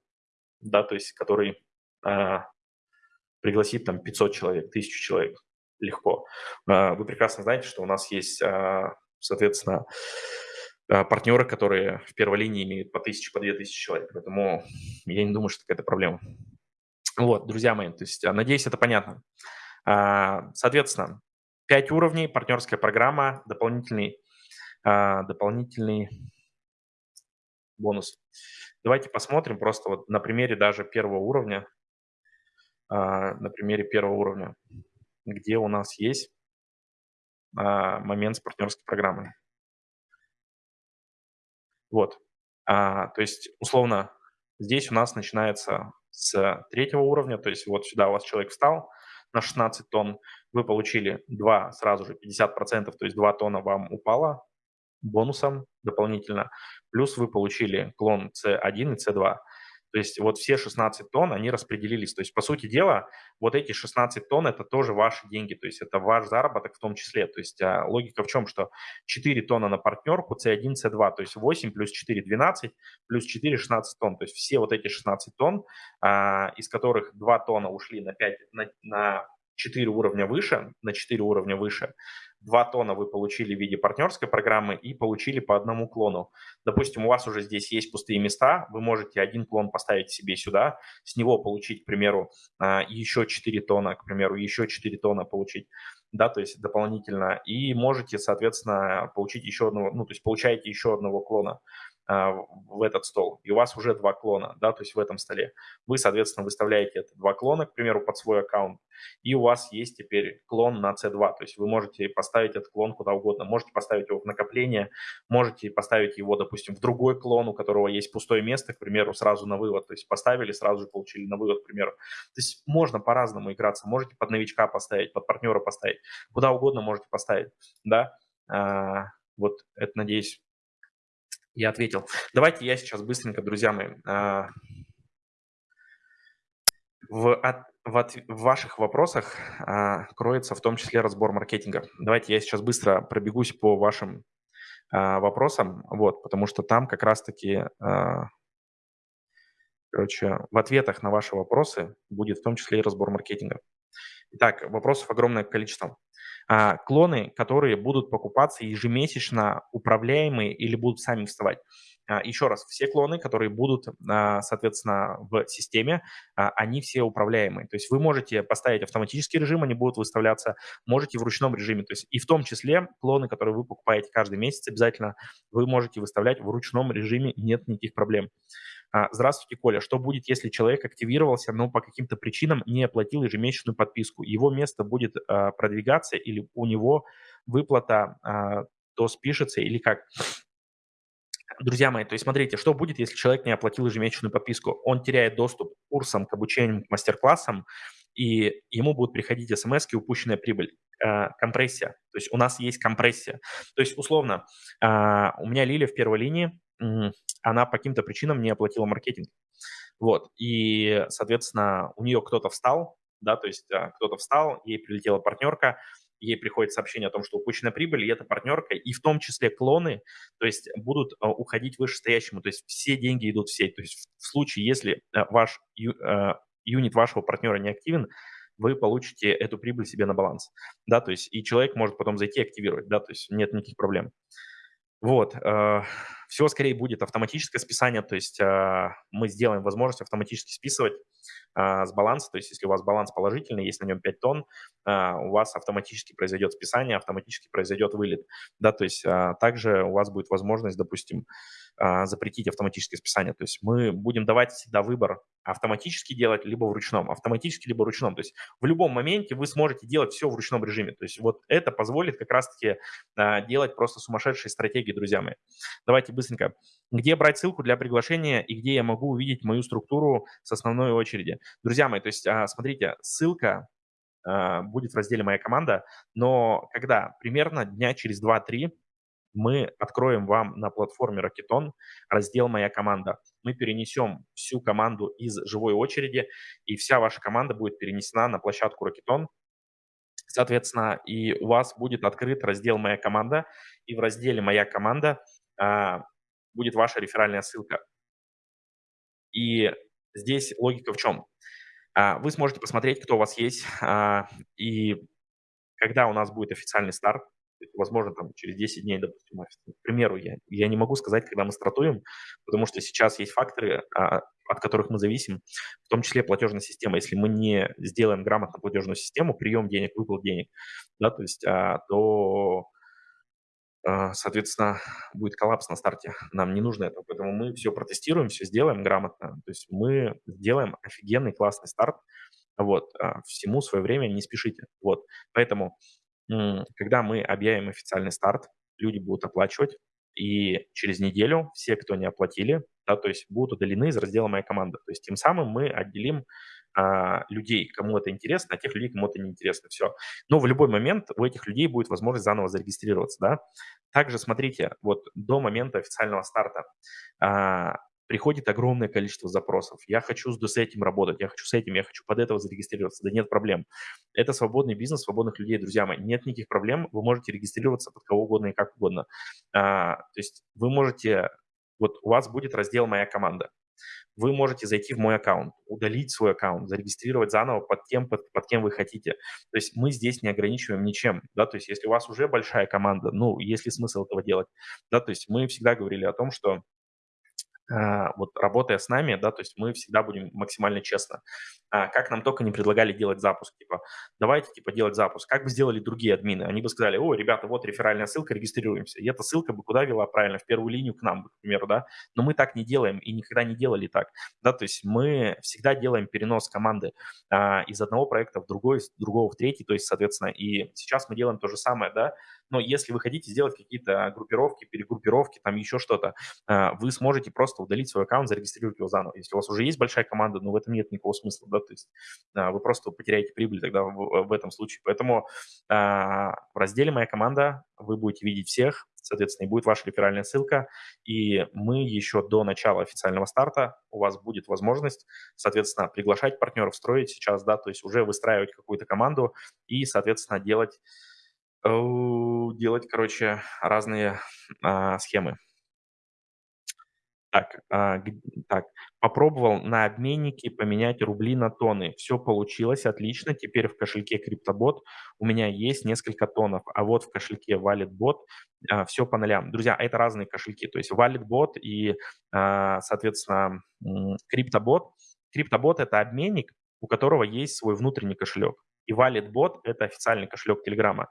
да, то есть который а, пригласит там 500 человек, 1000 человек легко. Вы прекрасно знаете, что у нас есть, соответственно, партнеры, которые в первой линии имеют по 1000, по 2000 человек, поэтому я не думаю, что это проблема. Вот, друзья мои, то есть, надеюсь, это понятно. Соответственно, 5 уровней, партнерская программа, дополнительный, а, дополнительный бонус. Давайте посмотрим просто вот на примере даже первого уровня, а, на примере первого уровня, где у нас есть а, момент с партнерской программой. Вот. То есть, условно, здесь у нас начинается с третьего уровня, то есть вот сюда у вас человек встал, на 16 тонн, вы получили 2 сразу же 50%, то есть 2 тонна вам упало бонусом дополнительно, плюс вы получили клон C1 и C2. То есть вот все 16 тонн, они распределились. То есть, по сути дела, вот эти 16 тонн – это тоже ваши деньги, то есть это ваш заработок в том числе. То есть а, логика в чем, что 4 тонна на партнерку, C1, C2, то есть 8 плюс 4 – 12, плюс 4 – 16 тонн. То есть все вот эти 16 тонн, а, из которых 2 тонна ушли на, 5, на, на 4 уровня выше, на 4 уровня выше, 2 тона вы получили в виде партнерской программы и получили по одному клону. Допустим, у вас уже здесь есть пустые места, вы можете один клон поставить себе сюда, с него получить, к примеру, а, еще 4 тона, к примеру, еще 4 тона получить, да, то есть дополнительно, и можете, соответственно, получить еще одного, ну, то есть получаете еще одного клона. А, в этот стол, и у вас уже два клона, да, то есть в этом столе. Вы, соответственно, выставляете это два клона, к примеру, под свой аккаунт, и у вас есть теперь клон на C2, то есть вы можете поставить этот клон куда угодно, можете поставить его в накопление, можете поставить его, допустим, в другой клон, у которого есть пустое место, к примеру, сразу на вывод, то есть поставили, сразу же получили на вывод, к примеру. То есть можно по-разному играться, можете под новичка поставить, под партнера поставить, куда угодно можете поставить, да, а, вот это, надеюсь, я ответил. Давайте я сейчас быстренько, друзья мои, а, в, от, в, от, в ваших вопросах а, кроется в том числе разбор маркетинга. Давайте я сейчас быстро пробегусь по вашим а, вопросам, вот, потому что там как раз-таки, короче, в ответах на ваши вопросы будет в том числе и разбор маркетинга. Итак, вопросов огромное количество. А, клоны, которые будут покупаться ежемесячно, управляемые или будут сами вставать. А, еще раз, все клоны, которые будут, а, соответственно, в системе, они все управляемые. То есть вы можете поставить автоматический режим, они будут выставляться, можете в ручном режиме. То есть и в том числе клоны, которые вы покупаете каждый месяц, обязательно вы можете выставлять в ручном режиме, нет никаких проблем. А, здравствуйте, Коля. Что будет, если человек активировался, но по каким-то причинам не оплатил ежемесячную подписку? Его место будет а, продвигаться или у него выплата а, то спишется или как? Друзья мои, то есть смотрите, что будет, если человек не оплатил ежемесячную подписку? Он теряет доступ к курсам, к обучению, к мастер-классам, и ему будут приходить смс упущенная прибыль, э, компрессия. То есть у нас есть компрессия. То есть условно, э, у меня Лиля в первой линии, она по каким-то причинам не оплатила маркетинг. Вот, и, соответственно, у нее кто-то встал, да, то есть а, кто-то встал, ей прилетела партнерка, ей приходит сообщение о том, что упущена прибыль, и эта партнерка, и в том числе клоны, то есть будут а, уходить вышестоящему, то есть все деньги идут в сеть. То есть в случае, если а, ваш юнит вашего партнера не активен, вы получите эту прибыль себе на баланс, да, то есть и человек может потом зайти и активировать, да, то есть нет никаких проблем. Вот, э, все скорее будет автоматическое списание, то есть э, мы сделаем возможность автоматически списывать а, с баланса. То есть если у вас баланс положительный, есть на нем 5 тонн, а, у вас автоматически произойдет списание, автоматически произойдет вылет. Да, то есть а, также у вас будет возможность, допустим, а, запретить автоматическое списание. То есть мы будем давать всегда выбор автоматически делать, либо в ручном. Автоматически, либо ручном. То есть в любом моменте вы сможете делать все в ручном режиме. То есть вот это позволит как раз-таки а, делать просто сумасшедшие стратегии, друзья мои. Давайте быстренько. Где брать ссылку для приглашения и где я могу увидеть мою структуру с основной очереди? Друзья мои, то есть а, смотрите, ссылка будет в разделе «Моя команда», но когда? Примерно дня через 2-3 мы откроем вам на платформе Rocketon раздел «Моя команда». Мы перенесем всю команду из живой очереди, и вся ваша команда будет перенесена на площадку Rocketon. Соответственно, и у вас будет открыт раздел «Моя команда», и в разделе «Моя команда» а, будет ваша реферальная ссылка. И здесь логика в чем? А, вы сможете посмотреть, кто у вас есть, [LAUGHS] а, и когда у нас будет официальный старт, возможно, там через 10 дней, допустим, К примеру, я, я не могу сказать, когда мы стартуем, потому что сейчас есть факторы, а, от которых мы зависим, в том числе платежная система. Если мы не сделаем грамотно платежную систему, прием денег, выплат денег, да, то есть, а, то, а, соответственно, будет коллапс на старте. Нам не нужно этого, поэтому мы все протестируем, все сделаем грамотно. То есть мы сделаем офигенный классный старт, вот, а, всему свое время не спешите. Вот, поэтому когда мы объявим официальный старт, люди будут оплачивать, и через неделю все, кто не оплатили, да, то есть будут удалены из раздела «Моя команда». То есть тем самым мы отделим а, людей, кому это интересно, а тех людей, кому это не интересно. Все. Но в любой момент у этих людей будет возможность заново зарегистрироваться. Да? Также смотрите, вот до момента официального старта а, приходит огромное количество запросов. Я хочу с этим работать, я хочу с этим, я хочу под этого зарегистрироваться. Да нет проблем. Это свободный бизнес свободных людей, друзья мои. Нет никаких проблем, вы можете регистрироваться под кого угодно и как угодно. А, то есть вы можете, вот у вас будет раздел «Моя команда». Вы можете зайти в мой аккаунт, удалить свой аккаунт, зарегистрировать заново под тем, под, под кем вы хотите. То есть мы здесь не ограничиваем ничем, да, то есть если у вас уже большая команда, ну, есть ли смысл этого делать, да, то есть мы всегда говорили о том, что вот работая с нами, да, то есть мы всегда будем максимально честно. А, как нам только не предлагали делать запуск, типа, давайте, типа, делать запуск. Как бы сделали другие админы? Они бы сказали, о, ребята, вот реферальная ссылка, регистрируемся. И эта ссылка бы куда вела правильно? В первую линию к нам, к примеру, да. Но мы так не делаем и никогда не делали так, да, то есть мы всегда делаем перенос команды а, из одного проекта в другой, из другого в третий, то есть, соответственно, и сейчас мы делаем то же самое, да, но если вы хотите сделать какие-то группировки, перегруппировки, там еще что-то, а, вы сможете просто удалить свой аккаунт, зарегистрировать его заново. Если у вас уже есть большая команда, но в этом нет никакого смысла, да, то есть а, вы просто потеряете прибыль тогда в, в этом случае. Поэтому а, в разделе «Моя команда» вы будете видеть всех, соответственно, и будет ваша реферальная ссылка, и мы еще до начала официального старта, у вас будет возможность, соответственно, приглашать партнеров, строить сейчас, да, то есть уже выстраивать какую-то команду и, соответственно, делать делать, короче, разные а, схемы. Так, а, так, попробовал на обменнике поменять рубли на тоны. Все получилось, отлично. Теперь в кошельке CryptoBot у меня есть несколько тонов, а вот в кошельке WalletBot а, все по нолям. Друзья, это разные кошельки. То есть WalletBot и, а, соответственно, CryptoBot. CryptoBot – это обменник, у которого есть свой внутренний кошелек. И WalletBot – это официальный кошелек Телеграма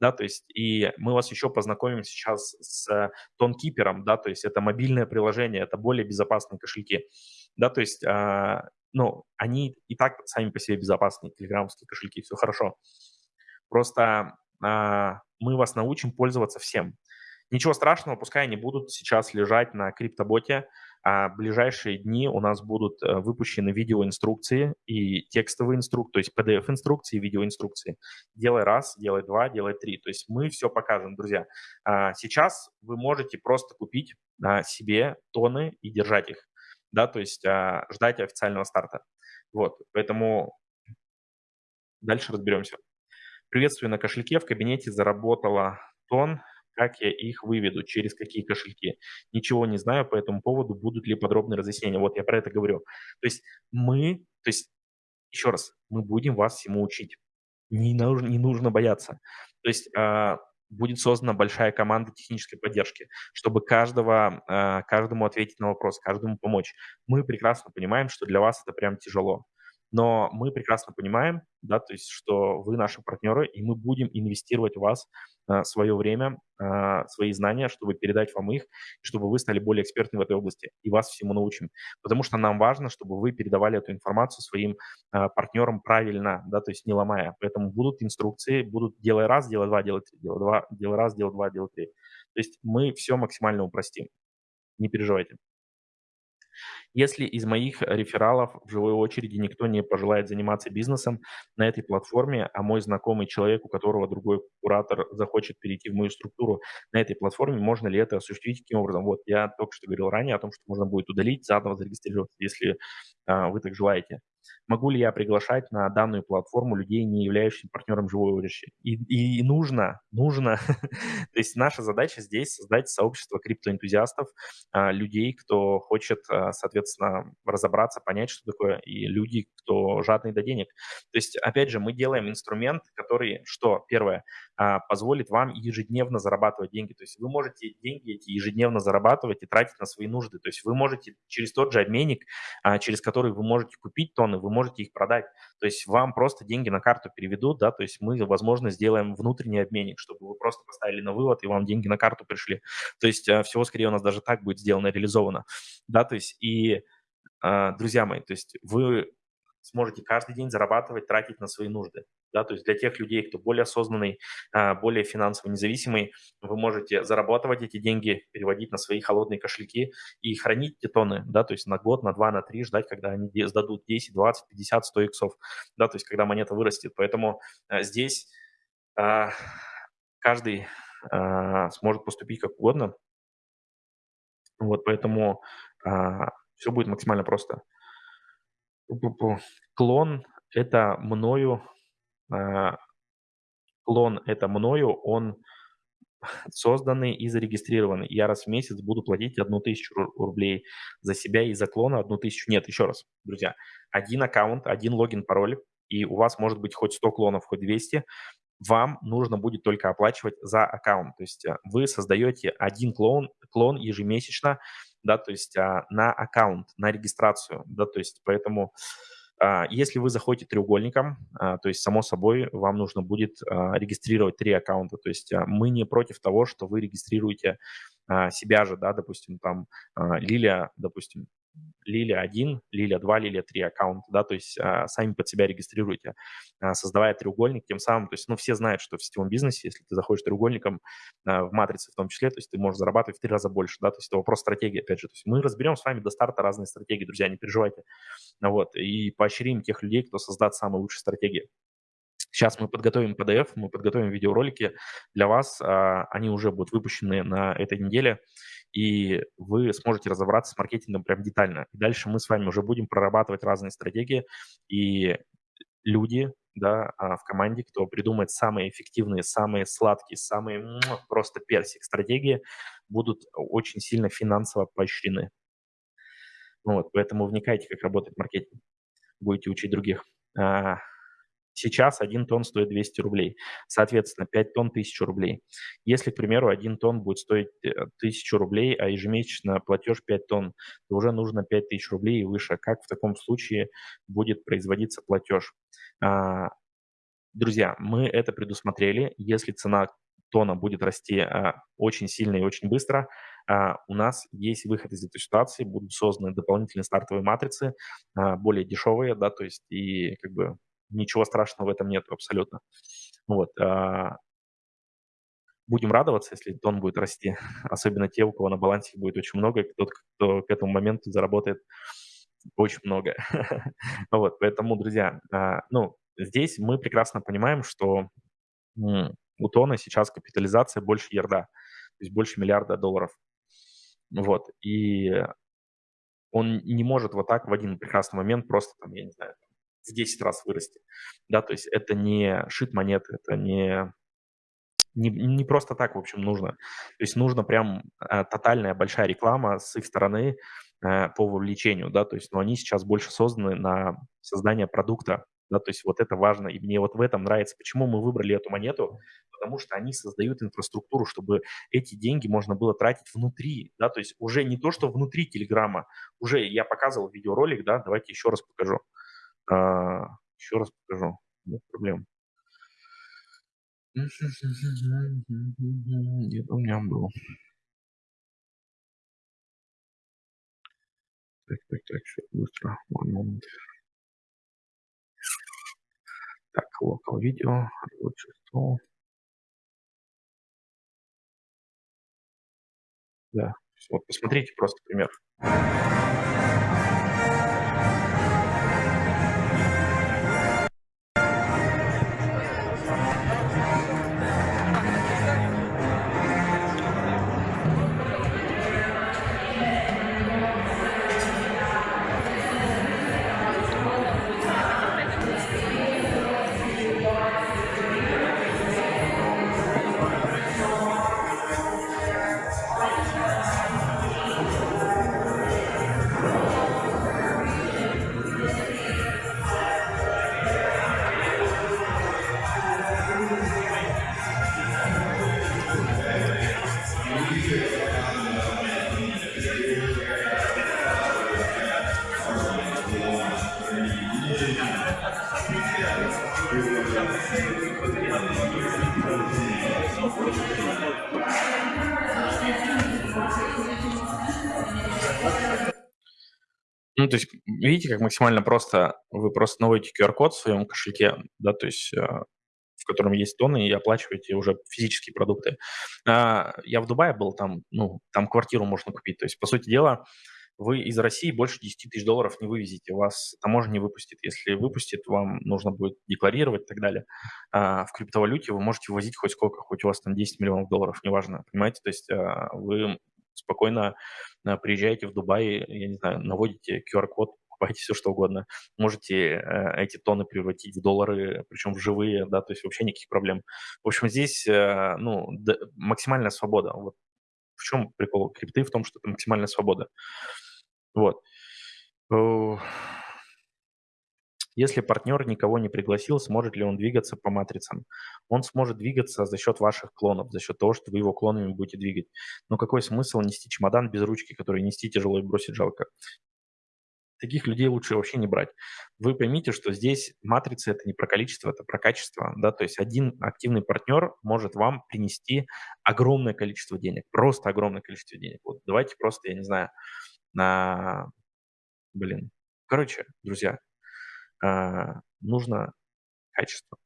да, то есть и мы вас еще познакомим сейчас с Тонкипером, да, то есть это мобильное приложение, это более безопасные кошельки, да, то есть, а, ну, они и так сами по себе безопасные, телеграммские кошельки, все хорошо. Просто а, мы вас научим пользоваться всем. Ничего страшного, пускай они будут сейчас лежать на криптоботе, а в ближайшие дни у нас будут э, выпущены видеоинструкции и текстовые инструкции, то есть PDF-инструкции и видеоинструкции. Делай раз, делай два, делай три. То есть мы все покажем, друзья. А сейчас вы можете просто купить а, себе тоны и держать их, да, то есть а, ждать официального старта. Вот, поэтому дальше разберемся. Приветствую на кошельке. В кабинете заработала тон как я их выведу, через какие кошельки. Ничего не знаю по этому поводу, будут ли подробные разъяснения. Вот я про это говорю. То есть мы, то есть еще раз, мы будем вас всему учить. Не нужно, не нужно бояться. То есть а, будет создана большая команда технической поддержки, чтобы каждого, а, каждому ответить на вопрос, каждому помочь. Мы прекрасно понимаем, что для вас это прям тяжело. Но мы прекрасно понимаем, да, то есть, что вы наши партнеры, и мы будем инвестировать в вас а, свое время, а, свои знания, чтобы передать вам их, чтобы вы стали более экспертны в этой области, и вас всему научим. Потому что нам важно, чтобы вы передавали эту информацию своим а, партнерам правильно, да, то есть не ломая. Поэтому будут инструкции, будут делай раз, делай два, делай три, делай два, делай раз, делай два, делай три. То есть мы все максимально упростим. Не переживайте. Если из моих рефералов в живой очереди никто не пожелает заниматься бизнесом на этой платформе, а мой знакомый человек, у которого другой куратор захочет перейти в мою структуру на этой платформе, можно ли это осуществить каким образом? Вот я только что говорил ранее о том, что можно будет удалить, заново зарегистрироваться, если а, вы так желаете. Могу ли я приглашать на данную платформу людей, не являющихся партнером живой очереди? И, и нужно, нужно. [LAUGHS] То есть наша задача здесь создать сообщество криптоэнтузиастов, а, людей, кто хочет, а, соответственно, разобраться, понять, что такое, и люди, кто жадный до денег. То есть, опять же, мы делаем инструмент, который, что, первое, а, позволит вам ежедневно зарабатывать деньги. То есть вы можете деньги эти ежедневно зарабатывать и тратить на свои нужды. То есть вы можете через тот же обменник, через который вы можете купить тонны, вы можете их продать. То есть вам просто деньги на карту переведут, да, то есть мы, возможно, сделаем внутренний обменник, чтобы вы просто поставили на вывод и вам деньги на карту пришли. То есть а, всего скорее у нас даже так будет сделано, реализовано. Да, то есть и друзья мои, то есть вы сможете каждый день зарабатывать, тратить на свои нужды. Да, то есть для тех людей, кто более осознанный, а, более финансово независимый, вы можете зарабатывать эти деньги, переводить на свои холодные кошельки и хранить эти тоны, да, то есть на год, на два, на три, ждать, когда они сдадут 10, 20, 50, 100 иксов, да, то есть когда монета вырастет. Поэтому а, здесь а, каждый сможет поступить как угодно. Вот, поэтому все будет максимально просто. Клон- это мною, а, клон- это мною, он созданный и зарегистрированный. Я раз в месяц буду платить 1000 рублей за себя и за клона 1000. Нет, еще раз, друзья, один аккаунт, один логин, пароль, и у вас может быть хоть 100 клонов, хоть 200, вам нужно будет только оплачивать за аккаунт. То есть э, вы создаете один клон, клон ежемесячно, да, то есть а, на аккаунт, на регистрацию, да, то есть поэтому а, если вы заходите треугольником, а, то есть, само собой, вам нужно будет а, регистрировать три аккаунта. То есть мы не против того, что вы регистрируете себя же, да, допустим, там Лилия, допустим, Лилия 1, Лилия 2, Лилия 3 аккаунт, да, то есть а, сами под себя регистрируете, а, создавая треугольник, тем самым, то есть, ну, все знают, что в сетевом бизнесе, если ты заходишь треугольником а, в матрице в том числе, то есть ты можешь зарабатывать в три раза больше, да, то есть это вопрос стратегии, опять же, то есть мы разберем с вами до старта разные стратегии, друзья, не переживайте, вот, и поощрим тех людей, кто создаст самые лучшие стратегии. Сейчас мы подготовим PDF, мы подготовим видеоролики для вас, они уже будут выпущены на этой неделе, и вы сможете разобраться с маркетингом прям детально. И дальше мы с вами уже будем прорабатывать разные стратегии, и люди да, а, в команде, кто придумает самые эффективные, самые сладкие, самые просто персик стратегии, будут очень сильно финансово поощрены. Вот, поэтому вникайте, как работает маркетинг. Будете учить других. Сейчас 1 тонн стоит 200 рублей. Соответственно, 5 тонн – 1000 рублей. Если, к примеру, 1 тонн будет стоить 1000 э, рублей, а ежемесячно платеж 5 тонн, то уже нужно 5000 рублей и выше. Как в таком случае будет производиться платеж? А, друзья, мы это предусмотрели. Если цена тона будет расти а, очень сильно и очень быстро, а, у нас есть выход из этой ситуации, будут созданы дополнительные стартовые матрицы, более дешевые, да, то есть и как бы ничего страшного в этом нет абсолютно. Вот. А, будем радоваться, если тон будет расти, [LAUGHS] особенно те, у кого на балансе будет очень много, и тот, кто к этому моменту заработает очень много. [LAUGHS] вот, поэтому, друзья, а, ну, здесь мы прекрасно понимаем, что у тона сейчас капитализация больше ярда, то есть больше миллиарда долларов. Вот, и он не может вот так в один прекрасный момент просто, там, я не знаю, в 10 раз вырасти. Да, то есть это не шит монеты, это не, не, не просто так, в общем, нужно. То есть нужно прям э, тотальная большая реклама с их стороны э, по вовлечению, да, то есть, но они сейчас больше созданы на создание продукта, да, то есть вот это важно, и мне вот в этом нравится, почему мы выбрали эту монету, потому что они создают инфраструктуру, чтобы эти деньги можно было тратить внутри, да, то есть уже не то, что внутри Телеграма, уже я показывал видеоролик, да, давайте еще раз покажу. А, еще раз покажу, нет проблем. Где у меня был? Так, так, так, сейчас быстро. Moment. Так, local видео, рабочий стол. Да, вот посмотрите просто пример. Видите, как максимально просто вы просто наводите QR-код в своем кошельке, да, то есть, э, в котором есть тоны, и оплачиваете уже физические продукты. А, я в Дубае был, там, ну, там квартиру можно купить. То есть, по сути дела, вы из России больше 10 тысяч долларов не вывезете, вас таможня не выпустит. Если выпустит, вам нужно будет декларировать и так далее. А в криптовалюте вы можете ввозить хоть сколько, хоть у вас там 10 миллионов долларов, неважно, понимаете? То есть а, вы спокойно приезжаете в Дубай, я не знаю, наводите QR-код, покупаете все, что угодно. Можете э, эти тонны превратить в доллары, причем в живые, да, то есть вообще никаких проблем. В общем, здесь, э, ну, максимальная свобода. Вот в чем прикол крипты? В том, что это максимальная свобода. Вот. Если партнер никого не пригласил, сможет ли он двигаться по матрицам? Он сможет двигаться за счет ваших клонов, за счет того, что вы его клонами будете двигать. Но какой смысл нести чемодан без ручки, который нести тяжело и бросить жалко? Таких людей лучше вообще не брать. Вы поймите, что здесь матрица – это не про количество, это про качество. Да? То есть один активный партнер может вам принести огромное количество денег, просто огромное количество денег. Вот давайте просто, я не знаю, на... Блин. Короче, друзья, а, нужно качество.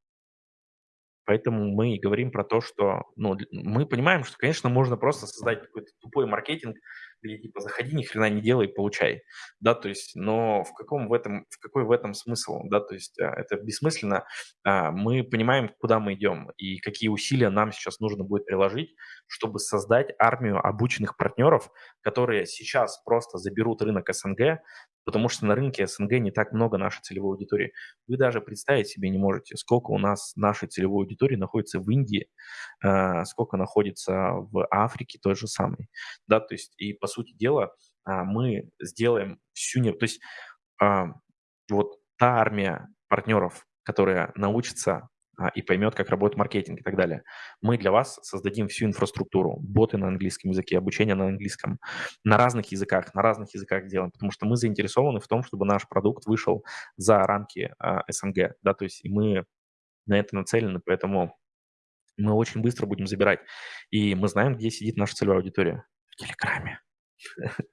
Поэтому мы и говорим про то, что ну, мы понимаем, что, конечно, можно просто создать какой-то тупой маркетинг, где типа заходи, ни хрена не делай, получай. Да, то есть, но в каком в этом, в какой в этом смысл? Да, то есть а, это бессмысленно. А, мы понимаем, куда мы идем и какие усилия нам сейчас нужно будет приложить, чтобы создать армию обученных партнеров, которые сейчас просто заберут рынок СНГ, потому что на рынке СНГ не так много нашей целевой аудитории. Вы даже представить себе не можете, сколько у нас нашей целевой аудитории находится в Индии, э, сколько находится в Африке той же самой. Да, то есть и по сути дела а, мы сделаем всю... Не... То есть а, вот та армия партнеров, которая научится а, и поймет, как работает маркетинг и так далее. Мы для вас создадим всю инфраструктуру, боты на английском языке, обучение на английском, на разных языках, на разных языках делаем, потому что мы заинтересованы в том, чтобы наш продукт вышел за рамки а, СНГ, да, то есть мы на это нацелены, поэтому мы очень быстро будем забирать. И мы знаем, где сидит наша целевая аудитория. В Телеграме. [LAUGHS]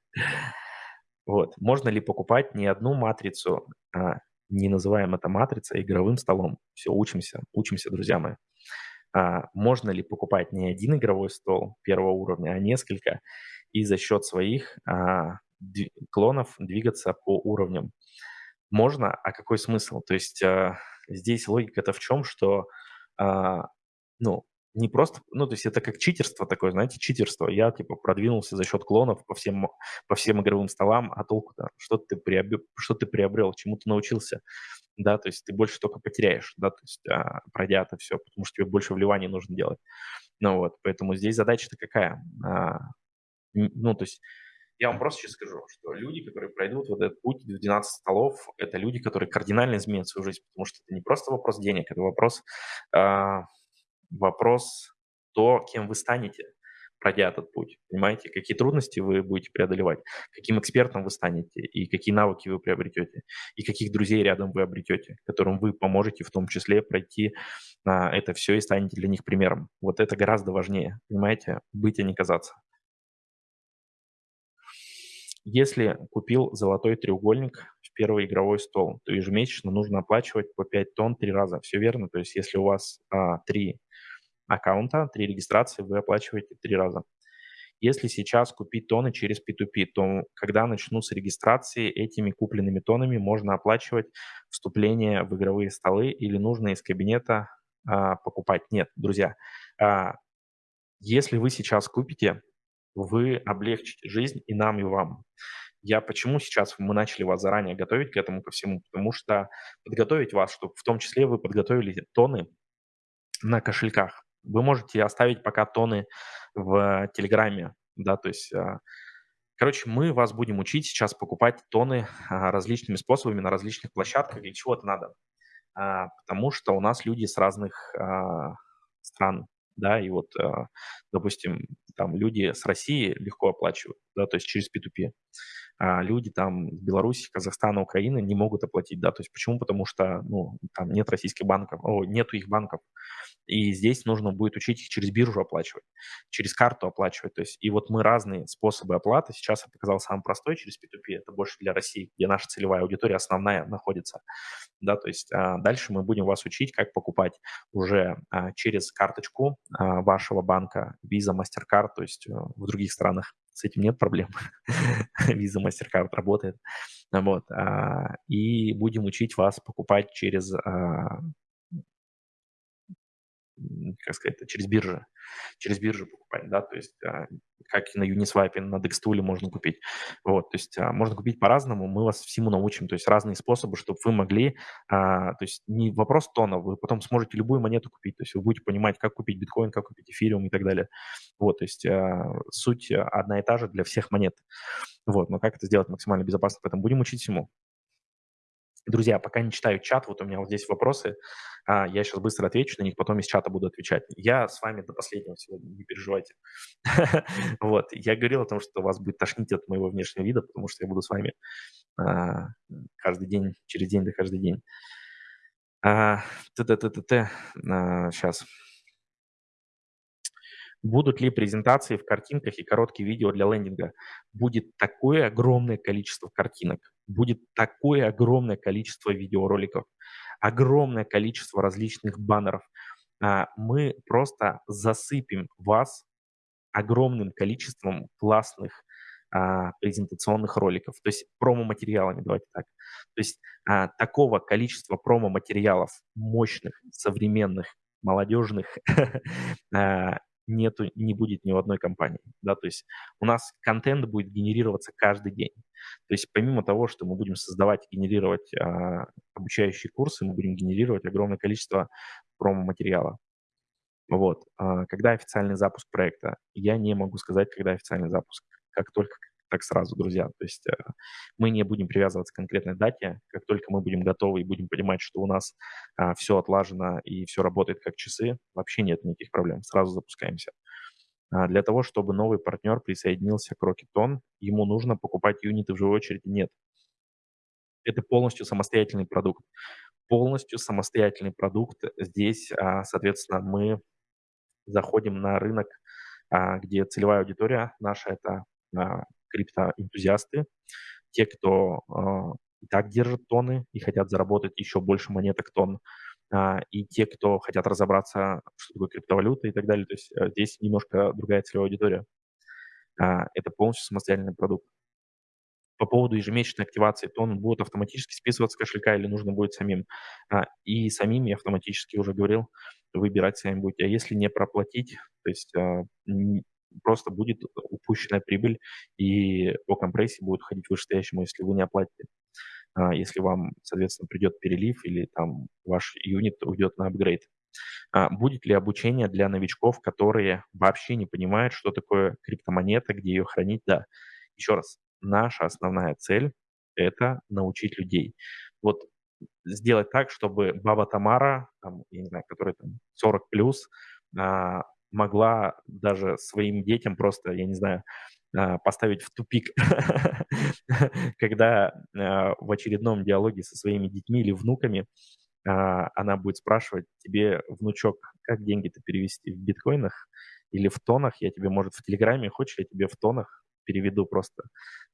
Вот. Можно ли покупать не одну матрицу, а не называем это матрицей, а игровым столом. Все, учимся, учимся, друзья мои. А, можно ли покупать не один игровой стол первого уровня, а несколько, и за счет своих а, клонов двигаться по уровням? Можно, а какой смысл? То есть а, здесь логика-то в чем, что а, ну, не просто, ну, то есть это как читерство такое, знаете, читерство. Я, типа, продвинулся за счет клонов по всем, по всем игровым столам, а толку-то, что ты приобрел, что ты приобрел, чему ты научился, да, то есть ты больше только потеряешь, да, то есть а, пройдя это все, потому что тебе больше вливаний нужно делать. Ну вот, поэтому здесь задача-то какая? А, ну, то есть я вам просто сейчас скажу, что люди, которые пройдут вот этот путь в 12 столов, это люди, которые кардинально изменят свою жизнь, потому что это не просто вопрос денег, это вопрос... А, вопрос то, кем вы станете. пройдя этот путь. Понимаете, какие трудности вы будете преодолевать, каким экспертом вы станете, и какие навыки вы приобретете, и каких друзей рядом вы обретете, которым вы поможете в том числе пройти а, это все и станете для них примером. Вот это гораздо важнее, понимаете, быть, а не казаться. Если купил золотой треугольник в первый игровой стол, то ежемесячно нужно оплачивать по 5 тонн три раза. Все верно? То есть если у вас а, три аккаунта, три регистрации, вы оплачиваете три раза. Если сейчас купить тоны через P2P, то когда начнутся регистрации, этими купленными тонами можно оплачивать вступление в игровые столы или нужно из кабинета а, покупать. Нет, друзья, а, если вы сейчас купите, вы облегчите жизнь и нам, и вам. Я почему сейчас мы начали вас заранее готовить к этому ко всему? Потому что подготовить вас, чтобы в том числе вы подготовили тоны на кошельках. Вы можете оставить пока тоны в Телеграме, да, то есть, а, короче, мы вас будем учить сейчас покупать тоны а, различными способами на различных площадках. Для чего это надо? А, потому что у нас люди с разных стран, да, и вот, допустим, там люди с России легко оплачивают, да, то есть через P2P. А люди там из Беларуси, Казахстана, Украины не могут оплатить, да, то есть почему? Потому что, ну, там нет российских банков, о, нету их банков, и здесь нужно будет учить их через биржу оплачивать, через карту оплачивать, то есть и вот мы разные способы оплаты, сейчас я показал самый простой через P2P, это больше для России, где наша целевая аудитория основная находится, да, то есть а, дальше мы будем вас учить, как покупать уже а, через карточку а, вашего банка Visa, MasterCard, то есть а, в других странах с этим нет проблем. [LAUGHS] Visa, MasterCard работает. Вот. А, и будем учить вас покупать через а, как сказать, через биржи, через биржу покупать, да, то есть а, как на Uniswap, на Dextool можно купить, вот, то есть а, можно купить по-разному, мы вас всему научим, то есть разные способы, чтобы вы могли, а, то есть не вопрос тона, вы потом сможете любую монету купить, то есть вы будете понимать, как купить биткоин, как купить эфириум и так далее, вот, то есть суть одна и та же для всех монет, вот, но как это сделать максимально безопасно, поэтому будем учить всему. Друзья, пока не читаю чат, вот у меня вот здесь вопросы, а, я сейчас быстро отвечу на них, потом из чата буду отвечать. Я с вами до последнего сегодня, не переживайте. [LAUGHS] Вот, я говорил о том, что вас будет тошнить от моего внешнего вида, потому что я буду с вами а, каждый день, через день до каждый день. Т-т-т-т-т. Сейчас. Будут ли презентации в картинках и короткие видео для лендинга? Будет такое огромное количество картинок, будет такое огромное количество видеороликов, огромное количество различных баннеров. А, мы просто засыпем вас огромным количеством классных а, презентационных роликов, то есть промо-материалами, давайте так. То есть а, такого количества промо-материалов мощных, современных, молодежных [LAUGHS] нету, не будет ни в одной компании, да, то есть у нас контент будет генерироваться каждый день. То есть помимо того, что мы будем создавать и генерировать а, обучающие курсы, мы будем генерировать огромное количество промо-материала. Вот. А, когда официальный запуск проекта? Я не могу сказать, когда официальный запуск. Как только так сразу, друзья. То есть э, мы не будем привязываться к конкретной дате. Как только мы будем готовы и будем понимать, что у нас а, все отлажено и все работает как часы, вообще нет никаких проблем. Сразу запускаемся. А, для того, чтобы новый партнер присоединился к Rocketon, ему нужно покупать юниты в живой очереди? Нет. Это полностью самостоятельный продукт. Полностью самостоятельный продукт. Здесь, а, соответственно, мы заходим на рынок, где целевая аудитория наша – это криптоэнтузиасты, те, кто э, и так держат тоны и хотят заработать еще больше монеток тон, э, и те, кто хотят разобраться, что такое криптовалюта и так далее. То есть э, здесь немножко другая целевая аудитория. Э, это полностью самостоятельный продукт. По поводу ежемесячной активации, тон будут автоматически списываться с кошелька или нужно будет самим. А, и самим, я автоматически уже говорил, выбирать сами будете. А если не проплатить, то есть а, просто будет упущенная прибыль, и по компрессии будет ходить вышестоящему, если вы не оплатите. А, если вам, соответственно, придет перелив или там ваш юнит уйдет на апгрейд. А, будет ли обучение для новичков, которые вообще не понимают, что такое криптомонета, где ее хранить? Да. Еще раз, наша основная цель– это научить людей. Вот сделать так, чтобы Баба Тамара, там, я не знаю, который там 40 плюс, а, могла даже своим детям просто, я не знаю, а, поставить в тупик, [LAUGHS] когда а, в очередном диалоге со своими детьми или внуками а, она будет спрашивать тебе, внучок, как деньги-то перевести в биткоинах или в тонах? Я тебе, может, в Телеграме, хочешь, я тебе в тонах переведу просто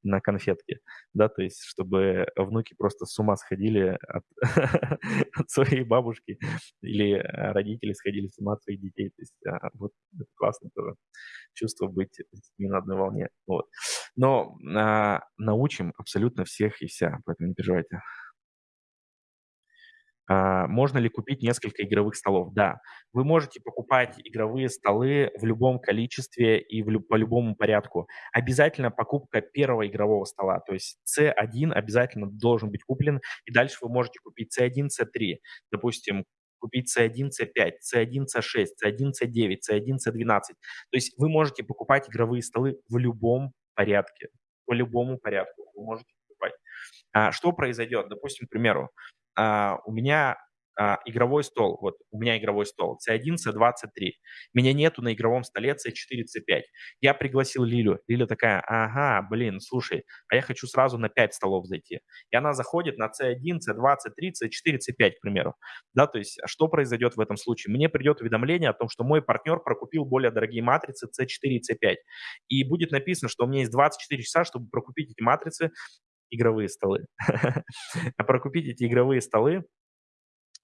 на конфетки, да, то есть чтобы внуки просто с ума сходили от, [LAUGHS] от своей бабушки или э, родители сходили с ума от своих детей. То есть а, вот это классно тоже чувство быть с детьми на одной волне. Вот. Но а, научим абсолютно всех и вся, поэтому не переживайте. А, можно ли купить несколько игровых столов? Да. Вы можете покупать игровые столы в любом количестве и в лю по любому порядку. Обязательно покупка первого игрового стола, то есть C1 обязательно должен быть куплен, и дальше вы можете купить C1, C3. Допустим, купить C1, C5, C1, C6, C1, C9, C1, C12. То есть вы можете покупать игровые столы в любом порядке, по любому порядку вы можете покупать. А, что произойдет? Допустим, к примеру, а, у меня а, игровой стол, вот у меня игровой стол C1, C2, C3. Меня нету на игровом столе C4, C5. Я пригласил Лилю. Лиля такая, ага, блин, слушай, а я хочу сразу на 5 столов зайти. И она заходит на C1, C2, C3, C4, C5, к примеру. Да, то есть что произойдет в этом случае? Мне придет уведомление о том, что мой партнер прокупил более дорогие матрицы C4 и C5. И будет написано, что у меня есть 24 часа, чтобы прокупить эти матрицы игровые столы. [LAUGHS] А прокупить эти игровые столы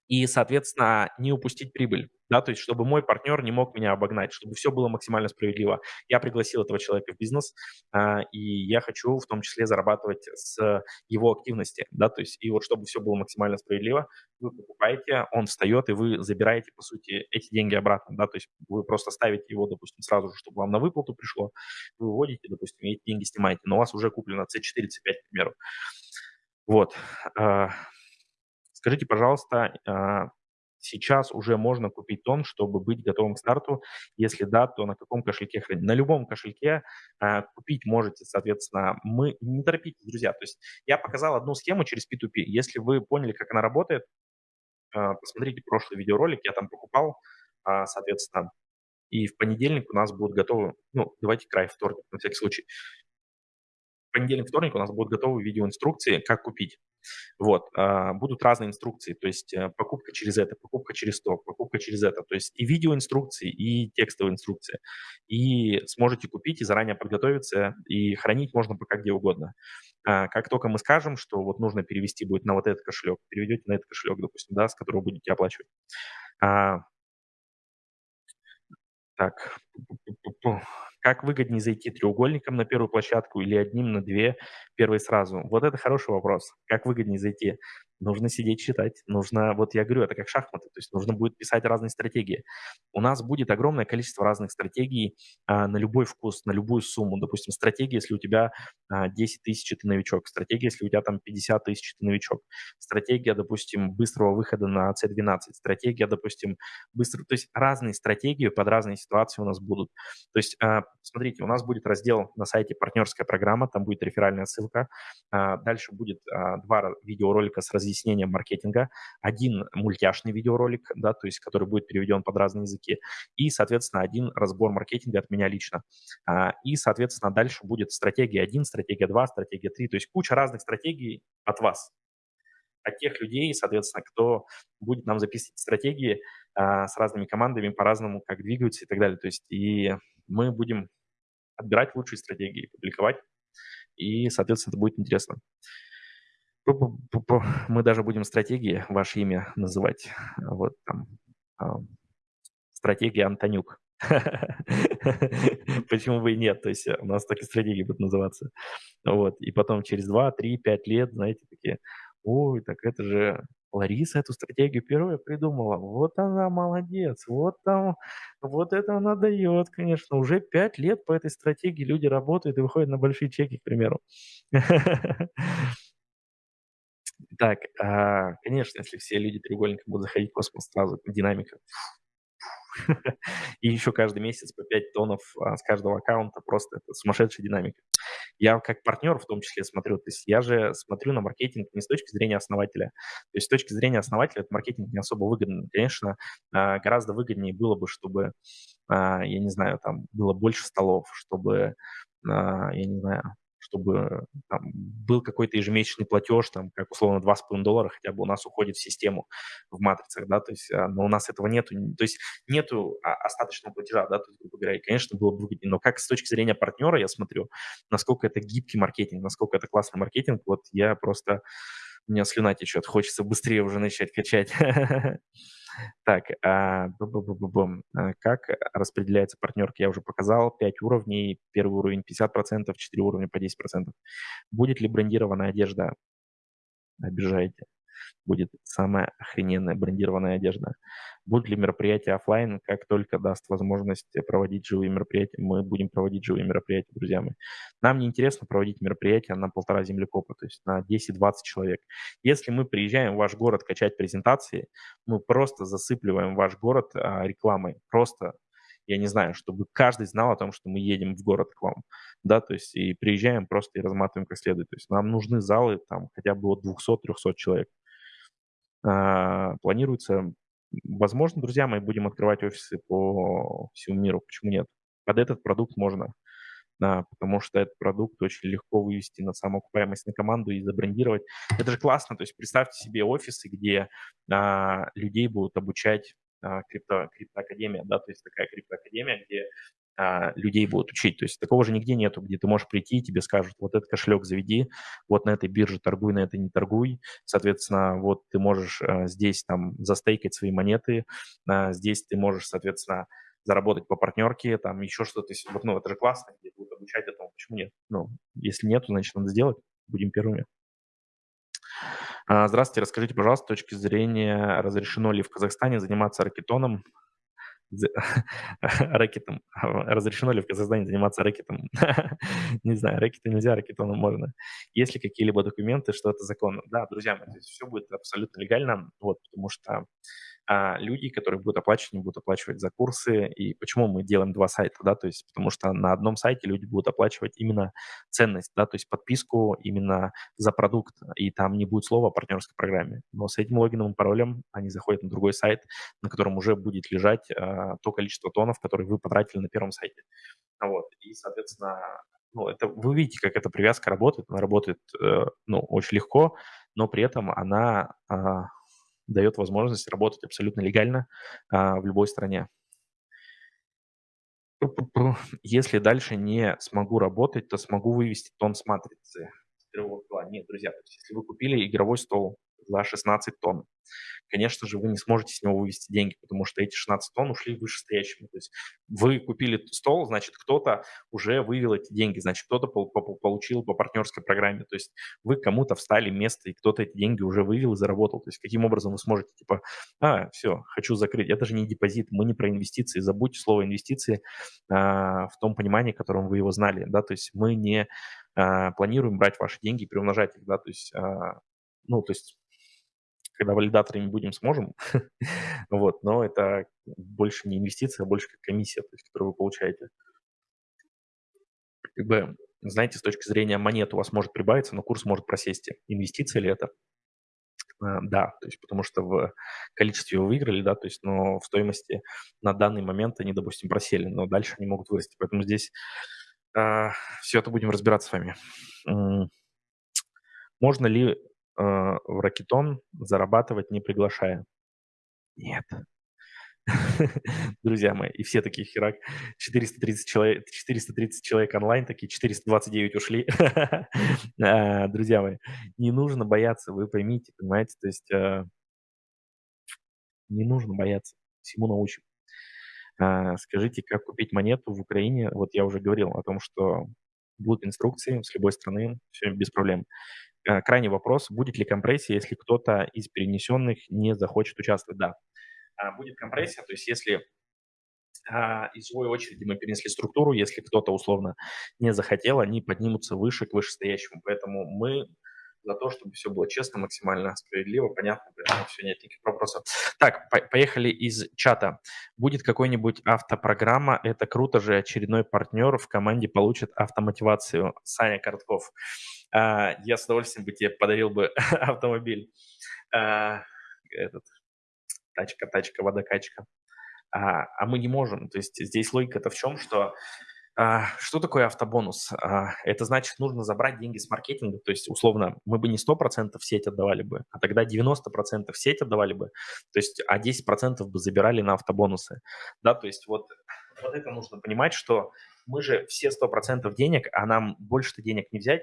и, соответственно, не упустить прибыль, да, то есть чтобы мой партнер не мог меня обогнать, чтобы все было максимально справедливо. Я пригласил этого человека в бизнес, а, и я хочу в том числе зарабатывать с его активности, да, то есть и вот чтобы все было максимально справедливо, вы покупаете, он встает, и вы забираете, по сути, эти деньги обратно, да, то есть вы просто ставите его, допустим, сразу же, чтобы вам на выплату пришло, вы выводите, допустим, эти деньги снимаете, но у вас уже куплено C4, C5, к примеру. Вот. Скажите, пожалуйста, а, сейчас уже можно купить тон, чтобы быть готовым к старту? Если да, то на каком кошельке хранить? На любом кошельке а, купить можете, соответственно. Мы не торопитесь, друзья. То есть я показал одну схему через P2P. Если вы поняли, как она работает, а, посмотрите прошлый видеоролик, я там покупал, соответственно. И в понедельник у нас будут готовы, ну, давайте край вторник, на всякий случай. В понедельник, вторник у нас будут готовы видеоинструкции, как купить. Вот, а, будут разные инструкции, то есть э, покупка через это, покупка через то, покупка через это, то есть и видеоинструкции, и текстовые инструкции. И сможете купить и заранее подготовиться, и хранить можно пока где угодно. А, как только мы скажем, что вот нужно перевести будет на вот этот кошелек, переведете на этот кошелек, допустим, да, с которого будете оплачивать. А, так, как выгоднее зайти треугольником на первую площадку или одним на две, первые сразу? Вот это хороший вопрос. Как выгоднее зайти? Нужно сидеть читать. Нужно, вот я говорю, это как шахматы, то есть нужно будет писать разные стратегии. У нас будет огромное количество разных стратегий а, на любой вкус, на любую сумму. Допустим, стратегия, если у тебя а, 10 тысяч, ты новичок. Стратегия, если у тебя там 50 тысяч, ты новичок. Стратегия, допустим, быстрого выхода на C12. Стратегия, допустим, быстро... То есть разные стратегии под разные ситуации у нас будут. То есть а, смотрите, у нас будет раздел на сайте «Партнерская программа», там будет реферальная ссылка. А, дальше будет а, два видеоролика с разъяснением маркетинга, один мультяшный видеоролик, да, то есть который будет переведен под разные языки, и, соответственно, один разбор маркетинга от меня лично. А, и, соответственно, дальше будет стратегия 1, стратегия 2, стратегия 3, то есть куча разных стратегий от вас, от тех людей, соответственно, кто будет нам записывать стратегии а, с разными командами по-разному, как двигаются и так далее. То есть и мы будем отбирать лучшие стратегии, публиковать, и, соответственно, это будет интересно. Мы даже будем стратегии, ваше имя называть. Вот там а, стратегия Антонюк. [LAUGHS] Почему бы и нет? То есть у нас так и стратегии будут называться. Вот. И потом через 2, 3, 5 лет, знаете, такие, ой, так это же Лариса эту стратегию первая придумала. Вот она молодец, вот там, вот это она дает, конечно. Уже пять лет по этой стратегии люди работают и выходят на большие чеки, к примеру. [LAUGHS] Так, а, конечно, если все люди треугольником будут заходить в космос, сразу динамика И еще каждый месяц по 5 тонов а, с каждого аккаунта. Просто это сумасшедшая динамика. Я как партнер в том числе смотрю. То есть я же смотрю на маркетинг не с точки зрения основателя. То есть с точки зрения основателя этот маркетинг не особо выгоден. Конечно, а, гораздо выгоднее было бы, чтобы, я не знаю, там было больше столов, чтобы, я не знаю, чтобы там, был какой-то ежемесячный платеж, там, как условно 2,5 доллара хотя бы у нас уходит в систему в матрицах, да, то есть, а, но у нас этого нету, то есть нету а, остаточного платежа, да, то есть, грубо говоря, и, конечно, было бы выгоднее, но как с точки зрения партнера я смотрю, насколько это гибкий маркетинг, насколько это классный маркетинг, вот я просто, у меня слюна течет, хочется быстрее уже начать качать. [LAUGHS] Так, а, а, как распределяется партнерка, я уже показал, 5 уровней, первый уровень 50%, 4 уровня по 10%. Будет ли брендированная одежда? Обижаете будет самая охрененная брендированная одежда. Будут ли мероприятия офлайн, как только даст возможность проводить живые мероприятия, мы будем проводить живые мероприятия, друзья мои. Нам не интересно проводить мероприятия на полтора землекопа, то есть на 10-20 человек. Если мы приезжаем в ваш город качать презентации, мы просто засыпливаем ваш город а, рекламой, просто я не знаю, чтобы каждый знал о том, что мы едем в город к вам, да, то есть и приезжаем просто и разматываем как следует. То есть нам нужны залы там хотя бы от 200-300 человек. А, планируется, возможно, друзья мои, будем открывать офисы по всему миру. Почему нет? Под этот продукт можно, да, потому что этот продукт очень легко вывести на самоокупаемость на команду и забрендировать. Это же классно, то есть представьте себе офисы, где а, людей будут обучать а, крипто, криптоакадемия, да, то есть такая криптоакадемия, где а, людей будут учить. То есть такого же нигде нету, где ты можешь прийти, тебе скажут, вот этот кошелек заведи, вот на этой бирже торгуй, на этой не торгуй. Соответственно, вот ты можешь а, здесь там застейкать свои монеты, а, здесь ты можешь, соответственно, заработать по партнерке, там еще что-то. Вот, ну, это же классно, где будут обучать этому. Почему нет? Ну, если нет, значит, надо сделать. Будем первыми. Здравствуйте, расскажите, пожалуйста, с точки зрения, разрешено ли в Казахстане заниматься ракетоном [LAUGHS] рэкетом. [LAUGHS] Разрешено ли в Казахстане заниматься рэкетом? [LAUGHS] Не знаю, рэкетом нельзя, рэкетоном можно. Есть ли какие-либо документы, что это законно? Да, друзья мои, здесь все будет абсолютно легально, вот, потому что а люди, которые будут оплачивать, не будут оплачивать за курсы. И почему мы делаем два сайта, да, то есть потому что на одном сайте люди будут оплачивать именно ценность, да, то есть подписку именно за продукт, и там не будет слова о партнерской программе. Но с этим логином и паролем они заходят на другой сайт, на котором уже будет лежать а, то количество тонов, которые вы потратили на первом сайте. Вот, и, соответственно, ну, это вы видите, как эта привязка работает. Она работает, э, ну, очень легко, но при этом она а, дает возможность работать абсолютно легально а, в любой стране. Если дальше не смогу работать, то смогу вывести тон с матрицы. Нет, друзья, если вы купили игровой стол за 16 тонн, конечно же, вы не сможете с него вывести деньги, потому что эти 16 тонн ушли вышестоящему. То есть вы купили стол, значит, кто-то уже вывел эти деньги, значит, кто-то получил по партнерской программе. То есть вы кому-то встали место, и кто-то эти деньги уже вывел и заработал. То есть каким образом вы сможете, типа, а, все, хочу закрыть. Это же не депозит, мы не про инвестиции. Забудьте слово инвестиции а, в том понимании, которым вы его знали. Да? То есть мы не а, планируем брать ваши деньги и приумножать их. Да? То есть, а, ну, то есть когда валидаторами будем, сможем. [LAUGHS] вот, но это больше не инвестиция, а больше как комиссия, то есть, которую вы получаете. Как бы, знаете, с точки зрения монет у вас может прибавиться, но курс может просесть. Инвестиция ли это? А, да, то есть потому что в количестве вы выиграли, да, то есть, но в стоимости на данный момент они, допустим, просели, но дальше они могут вырасти. Поэтому здесь а, все это будем разбираться с вами. Можно ли э, в ракетон зарабатывать не приглашая. Нет. Друзья мои, и все такие херак. 430 человек, 430 человек онлайн, такие 429 ушли. [LAUGHS] А, друзья мои, не нужно бояться, вы поймите, понимаете, то есть э, не нужно бояться, всему научим. А, скажите, как купить монету в Украине? Вот я уже говорил о том, что будут инструкции с любой страны, все без проблем. Э, крайний вопрос, будет ли компрессия, если кто-то из перенесенных не захочет участвовать? Да, а, будет компрессия, то есть если а, из живой очереди мы перенесли структуру, если кто-то условно не захотел, они поднимутся выше к вышестоящему. Поэтому мы за то, чтобы все было честно, максимально справедливо, понятно, поэтому все, нет никаких вопросов. Так, по поехали из чата. Будет какой-нибудь автопрограмма, это круто же, очередной партнер в команде получит автомотивацию. Саня Кортков. А, я с удовольствием бы тебе подарил бы [LAUGHS] автомобиль. А, этот, тачка, тачка, водокачка. А, а мы не можем. То есть здесь логика-то в чем, что что такое автобонус? А, это значит, нужно забрать деньги с маркетинга, то есть, условно, мы бы не 100% в сеть отдавали бы, а тогда 90% в сеть отдавали бы, то есть, а 10% бы забирали на автобонусы, да, то есть вот, вот это нужно понимать, что мы же все 100% денег, а нам больше-то денег не взять,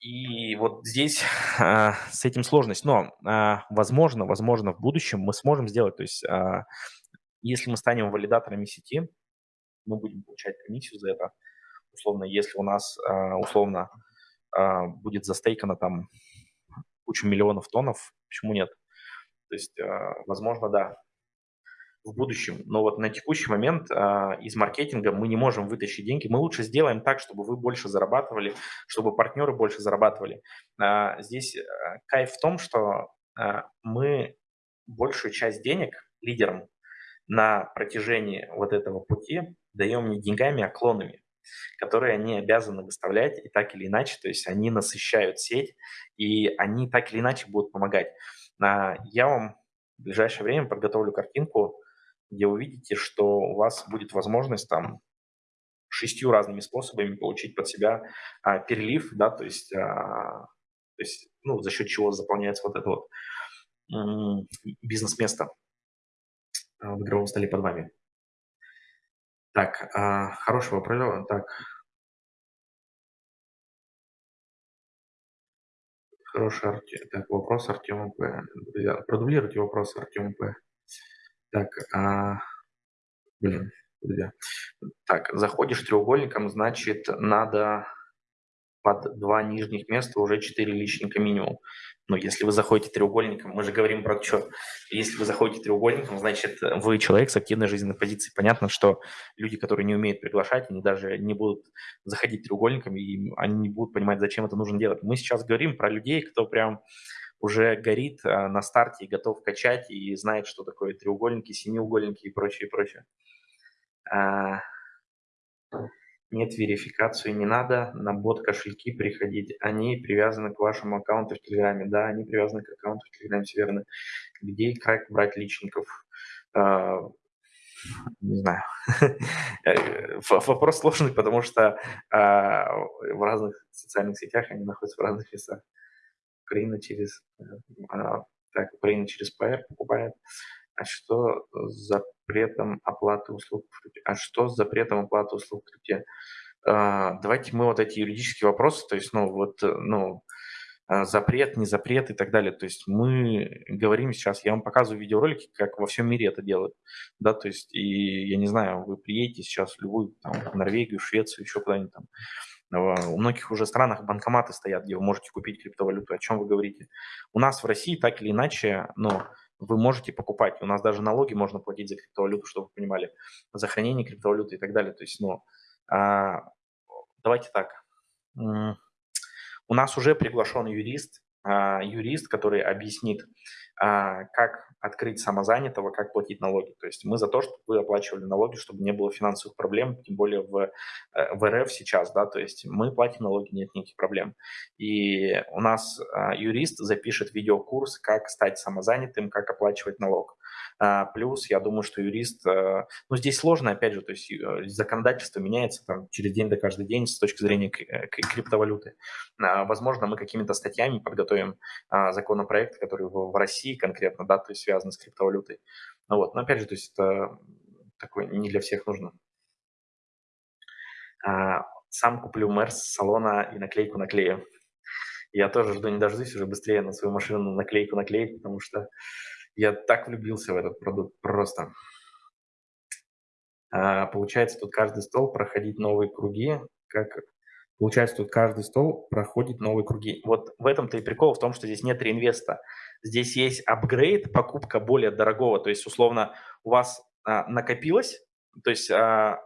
и вот здесь а, с этим сложность, но а, возможно, возможно, в будущем мы сможем сделать, то есть, а, если мы станем валидаторами сети, мы будем получать комиссию за это. Условно, если у нас, а, условно, а, будет застейкано там кучу миллионов тоннов, почему нет? То есть, а, возможно, да, в будущем. Но вот на текущий момент из маркетинга мы не можем вытащить деньги. Мы лучше сделаем так, чтобы вы больше зарабатывали, чтобы партнеры больше зарабатывали. Здесь кайф в том, что мы большую часть денег лидерам на протяжении вот этого пути даем не деньгами, а клонами, которые они обязаны выставлять и так или иначе, то есть они насыщают сеть, и они так или иначе будут помогать. А, я вам в ближайшее время подготовлю картинку, где увидите, что у вас будет возможность там шестью разными способами получить под себя а, перелив, да, то есть, а, то есть ну, за счет чего заполняется вот это вот бизнес-место. А, в игровом столе под вами. Так, а, хороший вопрос. Так. Хороший арти... так, вопрос Артема П. Продублируйте вопрос Артема П. Так, а... блин, друзья. Так, заходишь треугольником, значит, надо под два нижних места уже 4 личника минимум. Но если вы заходите треугольником, мы же говорим про что? Если вы заходите треугольником, значит, вы человек с активной жизненной позицией. Понятно, что люди, которые не умеют приглашать, они даже не будут заходить треугольником, и они не будут понимать, зачем это нужно делать. Мы сейчас говорим про людей, кто прям уже горит а, на старте и готов качать, и знает, что такое треугольники, семиугольники и прочее, прочее. Нет верификации, не надо на бот кошельки приходить. Они привязаны к вашему аккаунту в Телеграме. Да, они привязаны к аккаунту в Телеграме, все верно. Где и как брать личников? А, не знаю. [LAUGHS] Вопрос сложный, потому что а, в разных социальных сетях они находятся в разных местах. Украина через, а, так, Украина через PR покупает. А что с запретом оплаты услуг? А что с запретом оплаты услуг в крипте? А, давайте мы вот эти юридические вопросы, то есть, ну, вот, ну, а, запрет, не запрет и так далее. То есть мы говорим сейчас, я вам показываю видеоролики, как во всем мире это делают, да, то есть, и я не знаю, вы приедете сейчас в любую, там, в Норвегию, Швецию, еще куда-нибудь там, у многих уже странах банкоматы стоят, где вы можете купить криптовалюту. О чем вы говорите? У нас в России так или иначе, ну, вы можете покупать. У нас даже налоги можно платить за криптовалюту, чтобы вы понимали, за хранение криптовалюты и так далее. То есть, ну, а, давайте так. У нас уже приглашен юрист, а, юрист, который объяснит, как открыть самозанятого, как платить налоги. То есть мы за то, чтобы вы оплачивали налоги, чтобы не было финансовых проблем, тем более в, э, в РФ сейчас, да, то есть мы платим налоги, нет никаких проблем. И у нас а, юрист запишет видеокурс, как стать самозанятым, как оплачивать налог. А, плюс, я думаю, что юрист, э, ну, здесь сложно, опять же, то есть э, законодательство меняется там через день до каждый день с точки зрения криптовалюты. Возможно, мы какими-то статьями подготовим законопроект, который в России конкретно, да, то есть связаны с криптовалютой. Ну вот, но опять же, то есть это такое не для всех нужно. А, сам куплю Мерс салона и наклейку наклею. Я тоже жду не дождусь уже быстрее на свою машину наклейку наклеить, потому что я так влюбился в этот продукт просто. А, получается, тут каждый стол проходить новые круги, как Получается, тут каждый стол проходит новые круги. Вот в этом-то и прикол, в том, что здесь нет реинвеста. Здесь есть апгрейд, покупка более дорогого. То есть, условно, у вас а, накопилось, то есть а,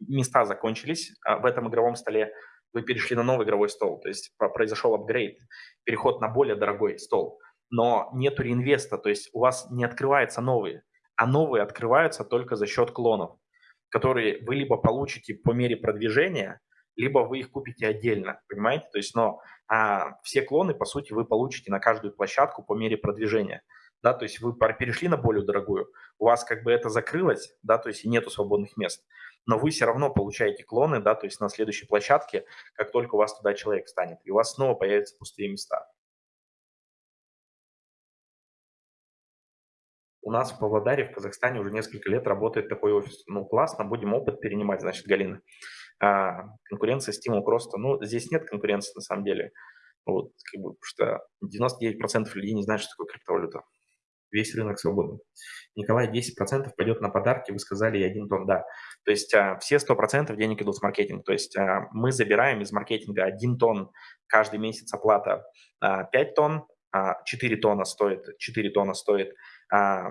места закончились а, в этом игровом столе, вы перешли на новый игровой стол, то есть произошел апгрейд, переход на более дорогой стол, но нету реинвеста, то есть у вас не открывается новые, а новые открываются только за счет клонов, которые вы либо получите по мере продвижения, либо вы их купите отдельно, понимаете? То есть, но а, все клоны, по сути, вы получите на каждую площадку по мере продвижения, да, то есть вы перешли на более дорогую, у вас как бы это закрылось, да, то есть нету свободных мест, но вы все равно получаете клоны, да, то есть на следующей площадке, как только у вас туда человек станет, и у вас снова появятся пустые места. У нас в Павлодаре, в Казахстане уже несколько лет работает такой офис. Ну, классно, будем опыт перенимать, значит, Галина. А, конкуренция, стимул к росту. Ну, здесь нет конкуренции на самом деле. Вот, как бы, потому что 99% людей не знают, что такое криптовалюта. Весь рынок свободен. Николай, 10% пойдет на подарки, вы сказали, и один тон, да. То есть а, все 100% денег идут с маркетинга. То есть а, мы забираем из маркетинга один тон каждый месяц оплата а, 5 тонн, а, 4 тонна стоит, 4 тонна стоит а,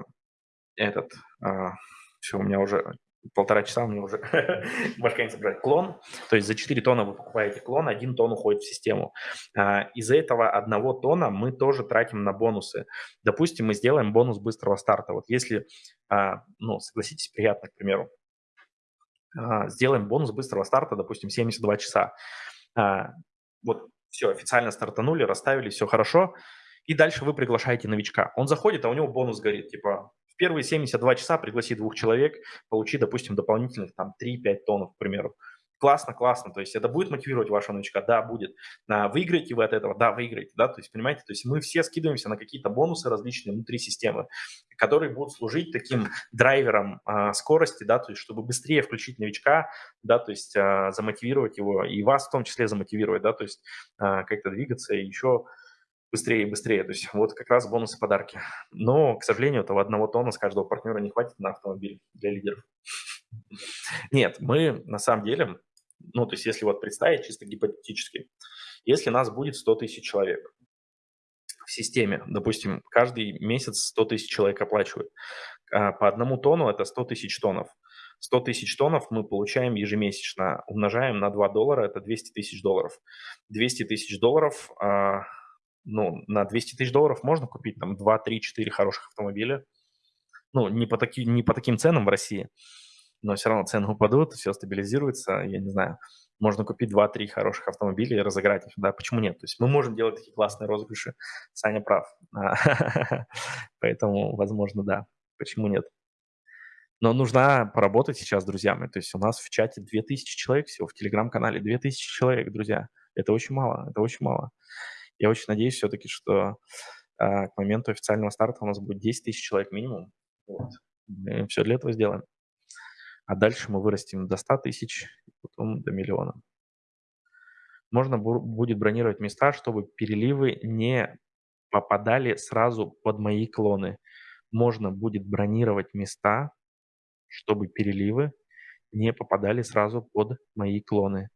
этот, а, все, у меня уже полтора часа, у меня уже башка не собрать. Клон, то есть за 4 тонна вы покупаете клон, 1 тонн уходит в систему. А, из-за этого одного тонна мы тоже тратим на бонусы. Допустим, мы сделаем бонус быстрого старта. Вот если, а, ну, согласитесь, приятно, к примеру, а, сделаем бонус быстрого старта, допустим, 72 часа. А, вот все, официально стартанули, расставили, все хорошо, и дальше вы приглашаете новичка. Он заходит, а у него бонус горит, типа в первые 72 часа пригласи двух человек, получи, допустим, дополнительных там 3-5 тонн, к примеру. Классно, классно. То есть это будет мотивировать вашего новичка? Да, будет. А, выиграете вы от этого? Да, выиграете. Да? То есть, понимаете, то есть мы все скидываемся на какие-то бонусы различные внутри системы, которые будут служить таким драйвером а, скорости, да, то есть чтобы быстрее включить новичка, да, то есть а, замотивировать его и вас в том числе замотивировать, да, то есть а, как-то двигаться и еще быстрее и быстрее. То есть [LAUGHS] вот как раз бонусы подарки. Но, к сожалению, этого одного тонна с каждого партнера не хватит на автомобиль для лидеров. [LAUGHS] Нет, мы на самом деле, ну, то есть если вот представить чисто гипотетически, если нас будет 100 тысяч человек в системе, допустим, каждый месяц 100 тысяч человек оплачивают, а по одному тону это 100 тысяч тоннов. 100 тысяч тоннов мы получаем ежемесячно, умножаем на 2 доллара, это 200 тысяч долларов. 200 тысяч долларов а, ну, на 200 тысяч долларов можно купить там 2, 3, 4 хороших автомобиля. Ну, не по, таки, не по таким ценам в России, но все равно цены упадут, все стабилизируется, я не знаю. Можно купить 2-3 хороших автомобиля и разыграть их, да, почему нет? То есть мы можем делать такие классные розыгрыши, Саня прав. [LAUGHS] Поэтому, возможно, да, почему нет? Но нужно поработать сейчас с друзьями. То есть у нас в чате 2000 человек всего, в телеграм-канале 2000 человек, друзья. Это очень мало, это очень мало. Я очень надеюсь все-таки, что а, к моменту официального старта у нас будет 10 тысяч человек минимум. Вот. Мы все для этого сделаем. А дальше мы вырастим до 100 тысяч, потом до миллиона. Можно будет бронировать места, чтобы переливы не попадали сразу под мои клоны. Можно будет бронировать места, чтобы переливы не попадали сразу под мои клоны.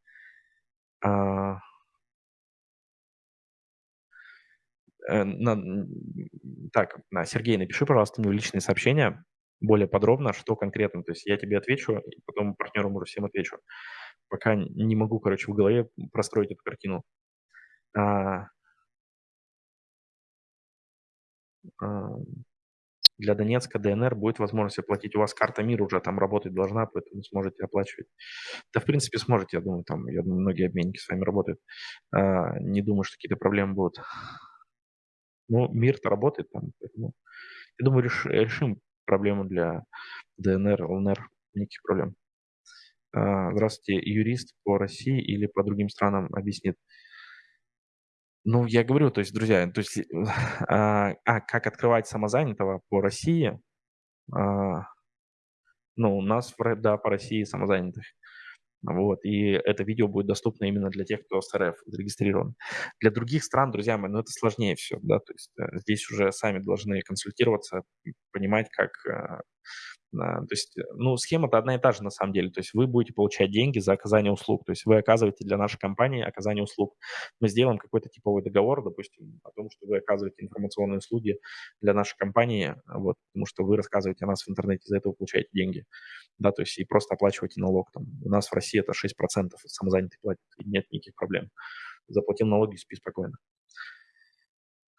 А, на, так, на, Сергей, напиши, пожалуйста, мне в личные сообщения более подробно, что конкретно. То есть я тебе отвечу, и потом партнерам уже всем отвечу. Пока не могу, короче, в голове простроить эту картину. А, а, для Донецка, ДНР будет возможность оплатить. У вас карта МИР уже там работать должна, поэтому сможете оплачивать. Да, в принципе, сможете, я думаю, там, я думаю, многие обменники с вами работают. А, не думаю, что какие-то проблемы будут. Ну, мир-то работает там, поэтому я думаю, реш, решим проблему для ДНР, ЛНР, никаких проблем. А, здравствуйте, юрист по России или по другим странам объяснит. Ну, я говорю, то есть, друзья, то есть, [LAUGHS] а, а как открывать самозанятого по России? А, ну, у нас, да, по России самозанятых. Вот, и это видео будет доступно именно для тех, кто с РФ зарегистрирован. Для других стран, друзья мои, ну это сложнее все, да, то есть э, здесь уже сами должны консультироваться, понимать, как, э, то есть, э, ну, схема-то одна и та же на самом деле. То есть вы будете получать деньги за оказание услуг. То есть вы оказываете для нашей компании оказание услуг. Мы сделаем какой-то типовой договор, допустим, о том, что вы оказываете информационные услуги для нашей компании, вот, потому что вы рассказываете о нас в интернете, за это вы получаете деньги. Да, то есть и просто оплачиваете налог. Там, у нас в России это 6% самозанятый платит, и нет никаких проблем. Заплатил налоги, спи спокойно.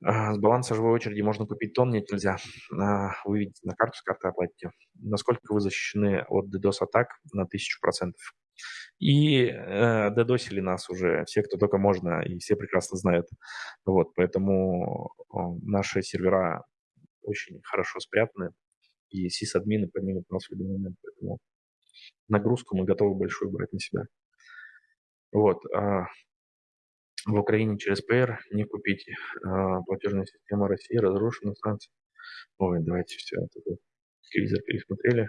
А, с баланса живой очереди можно купить тон, нет, нельзя. А, вы видите на карту, с карты оплатите. Насколько вы защищены от DDoS-атак? На 1000%. И э, дедосили нас уже все, кто только можно, и все прекрасно знают. Вот, поэтому наши сервера очень хорошо спрятаны, и сисадмины поднимут нас в любой момент. Поэтому нагрузку мы готовы большую брать на себя. Вот. В Украине через ПР не купить. А, платежная система России разрушена, санкции. Ой, давайте все это телевизор пересмотрели.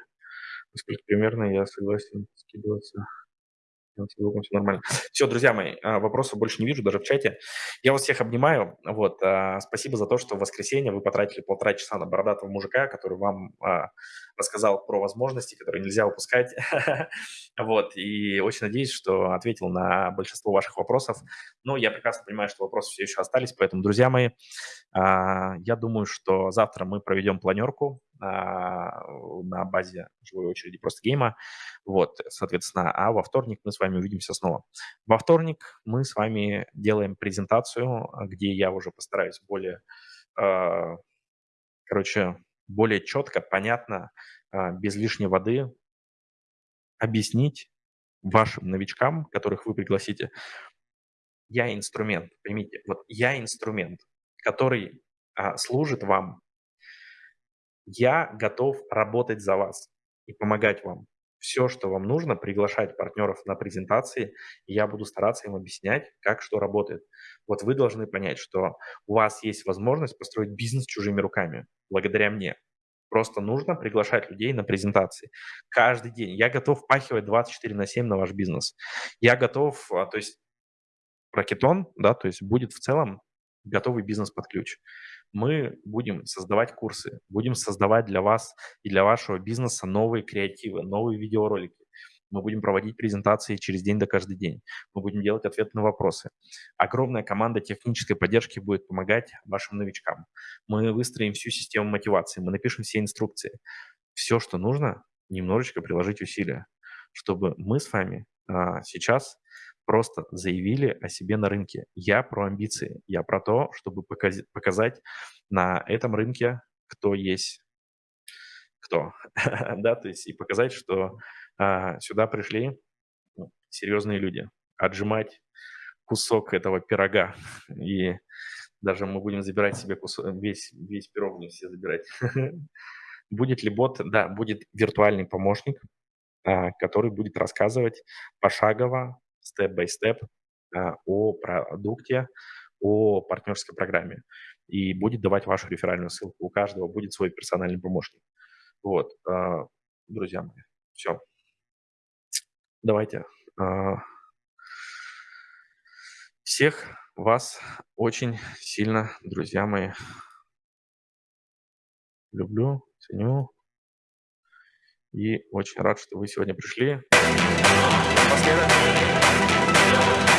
Насколько примерно я согласен скидываться. Звуком все нормально. Все, друзья мои, а, вопросов больше не вижу, даже в чате. Я вас всех обнимаю. Вот, а, спасибо за то, что в воскресенье вы потратили полтора часа на бородатого мужика, который вам рассказал про возможности, которые нельзя упускать. [LAUGHS] Вот, и очень надеюсь, что ответил на большинство ваших вопросов. Но я прекрасно понимаю, что вопросы все еще остались, поэтому, друзья мои, я думаю, что завтра мы проведем планерку а, на базе живой очереди просто гейма. Вот, соответственно, а во вторник мы с вами увидимся снова. Во вторник мы с вами делаем презентацию, где я уже постараюсь более, а, короче, более четко, понятно, а, без лишней воды объяснить вашим новичкам, которых вы пригласите, я инструмент, поймите, вот я инструмент, который а, служит вам я готов работать за вас и помогать вам. Все, что вам нужно, приглашать партнеров на презентации, и я буду стараться им объяснять, как что работает. Вот вы должны понять, что у вас есть возможность построить бизнес чужими руками, благодаря мне. Просто нужно приглашать людей на презентации. Каждый день. Я готов впахивать 24 на 7 на ваш бизнес. Я готов, а, то есть Ракетон, да, то есть будет в целом готовый бизнес под ключ мы будем создавать курсы, будем создавать для вас и для вашего бизнеса новые креативы, новые видеоролики. Мы будем проводить презентации через день до каждый день. Мы будем делать ответы на вопросы. Огромная команда технической поддержки будет помогать вашим новичкам. Мы выстроим всю систему мотивации, мы напишем все инструкции. Все, что нужно, немножечко приложить усилия, чтобы мы с вами а, сейчас просто заявили о себе на рынке. Я про амбиции, я про то, чтобы показать на этом рынке, кто есть кто, [LAUGHS] да, то есть и показать, что а, сюда пришли ну, серьезные люди, отжимать кусок этого пирога, [LAUGHS] и даже мы будем забирать себе кусок, весь, весь пирог не все забирать. [LAUGHS] Будет ли бот? Да, будет виртуальный помощник, а, который будет рассказывать пошагово степ-бай-степ а, о продукте, о партнерской программе и будет давать вашу реферальную ссылку. У каждого будет свой персональный помощник. Вот, а, друзья мои, все. Давайте. А, всех вас очень сильно, друзья мои, люблю, ценю и очень рад, что вы сегодня пришли. Напоследок Thank you.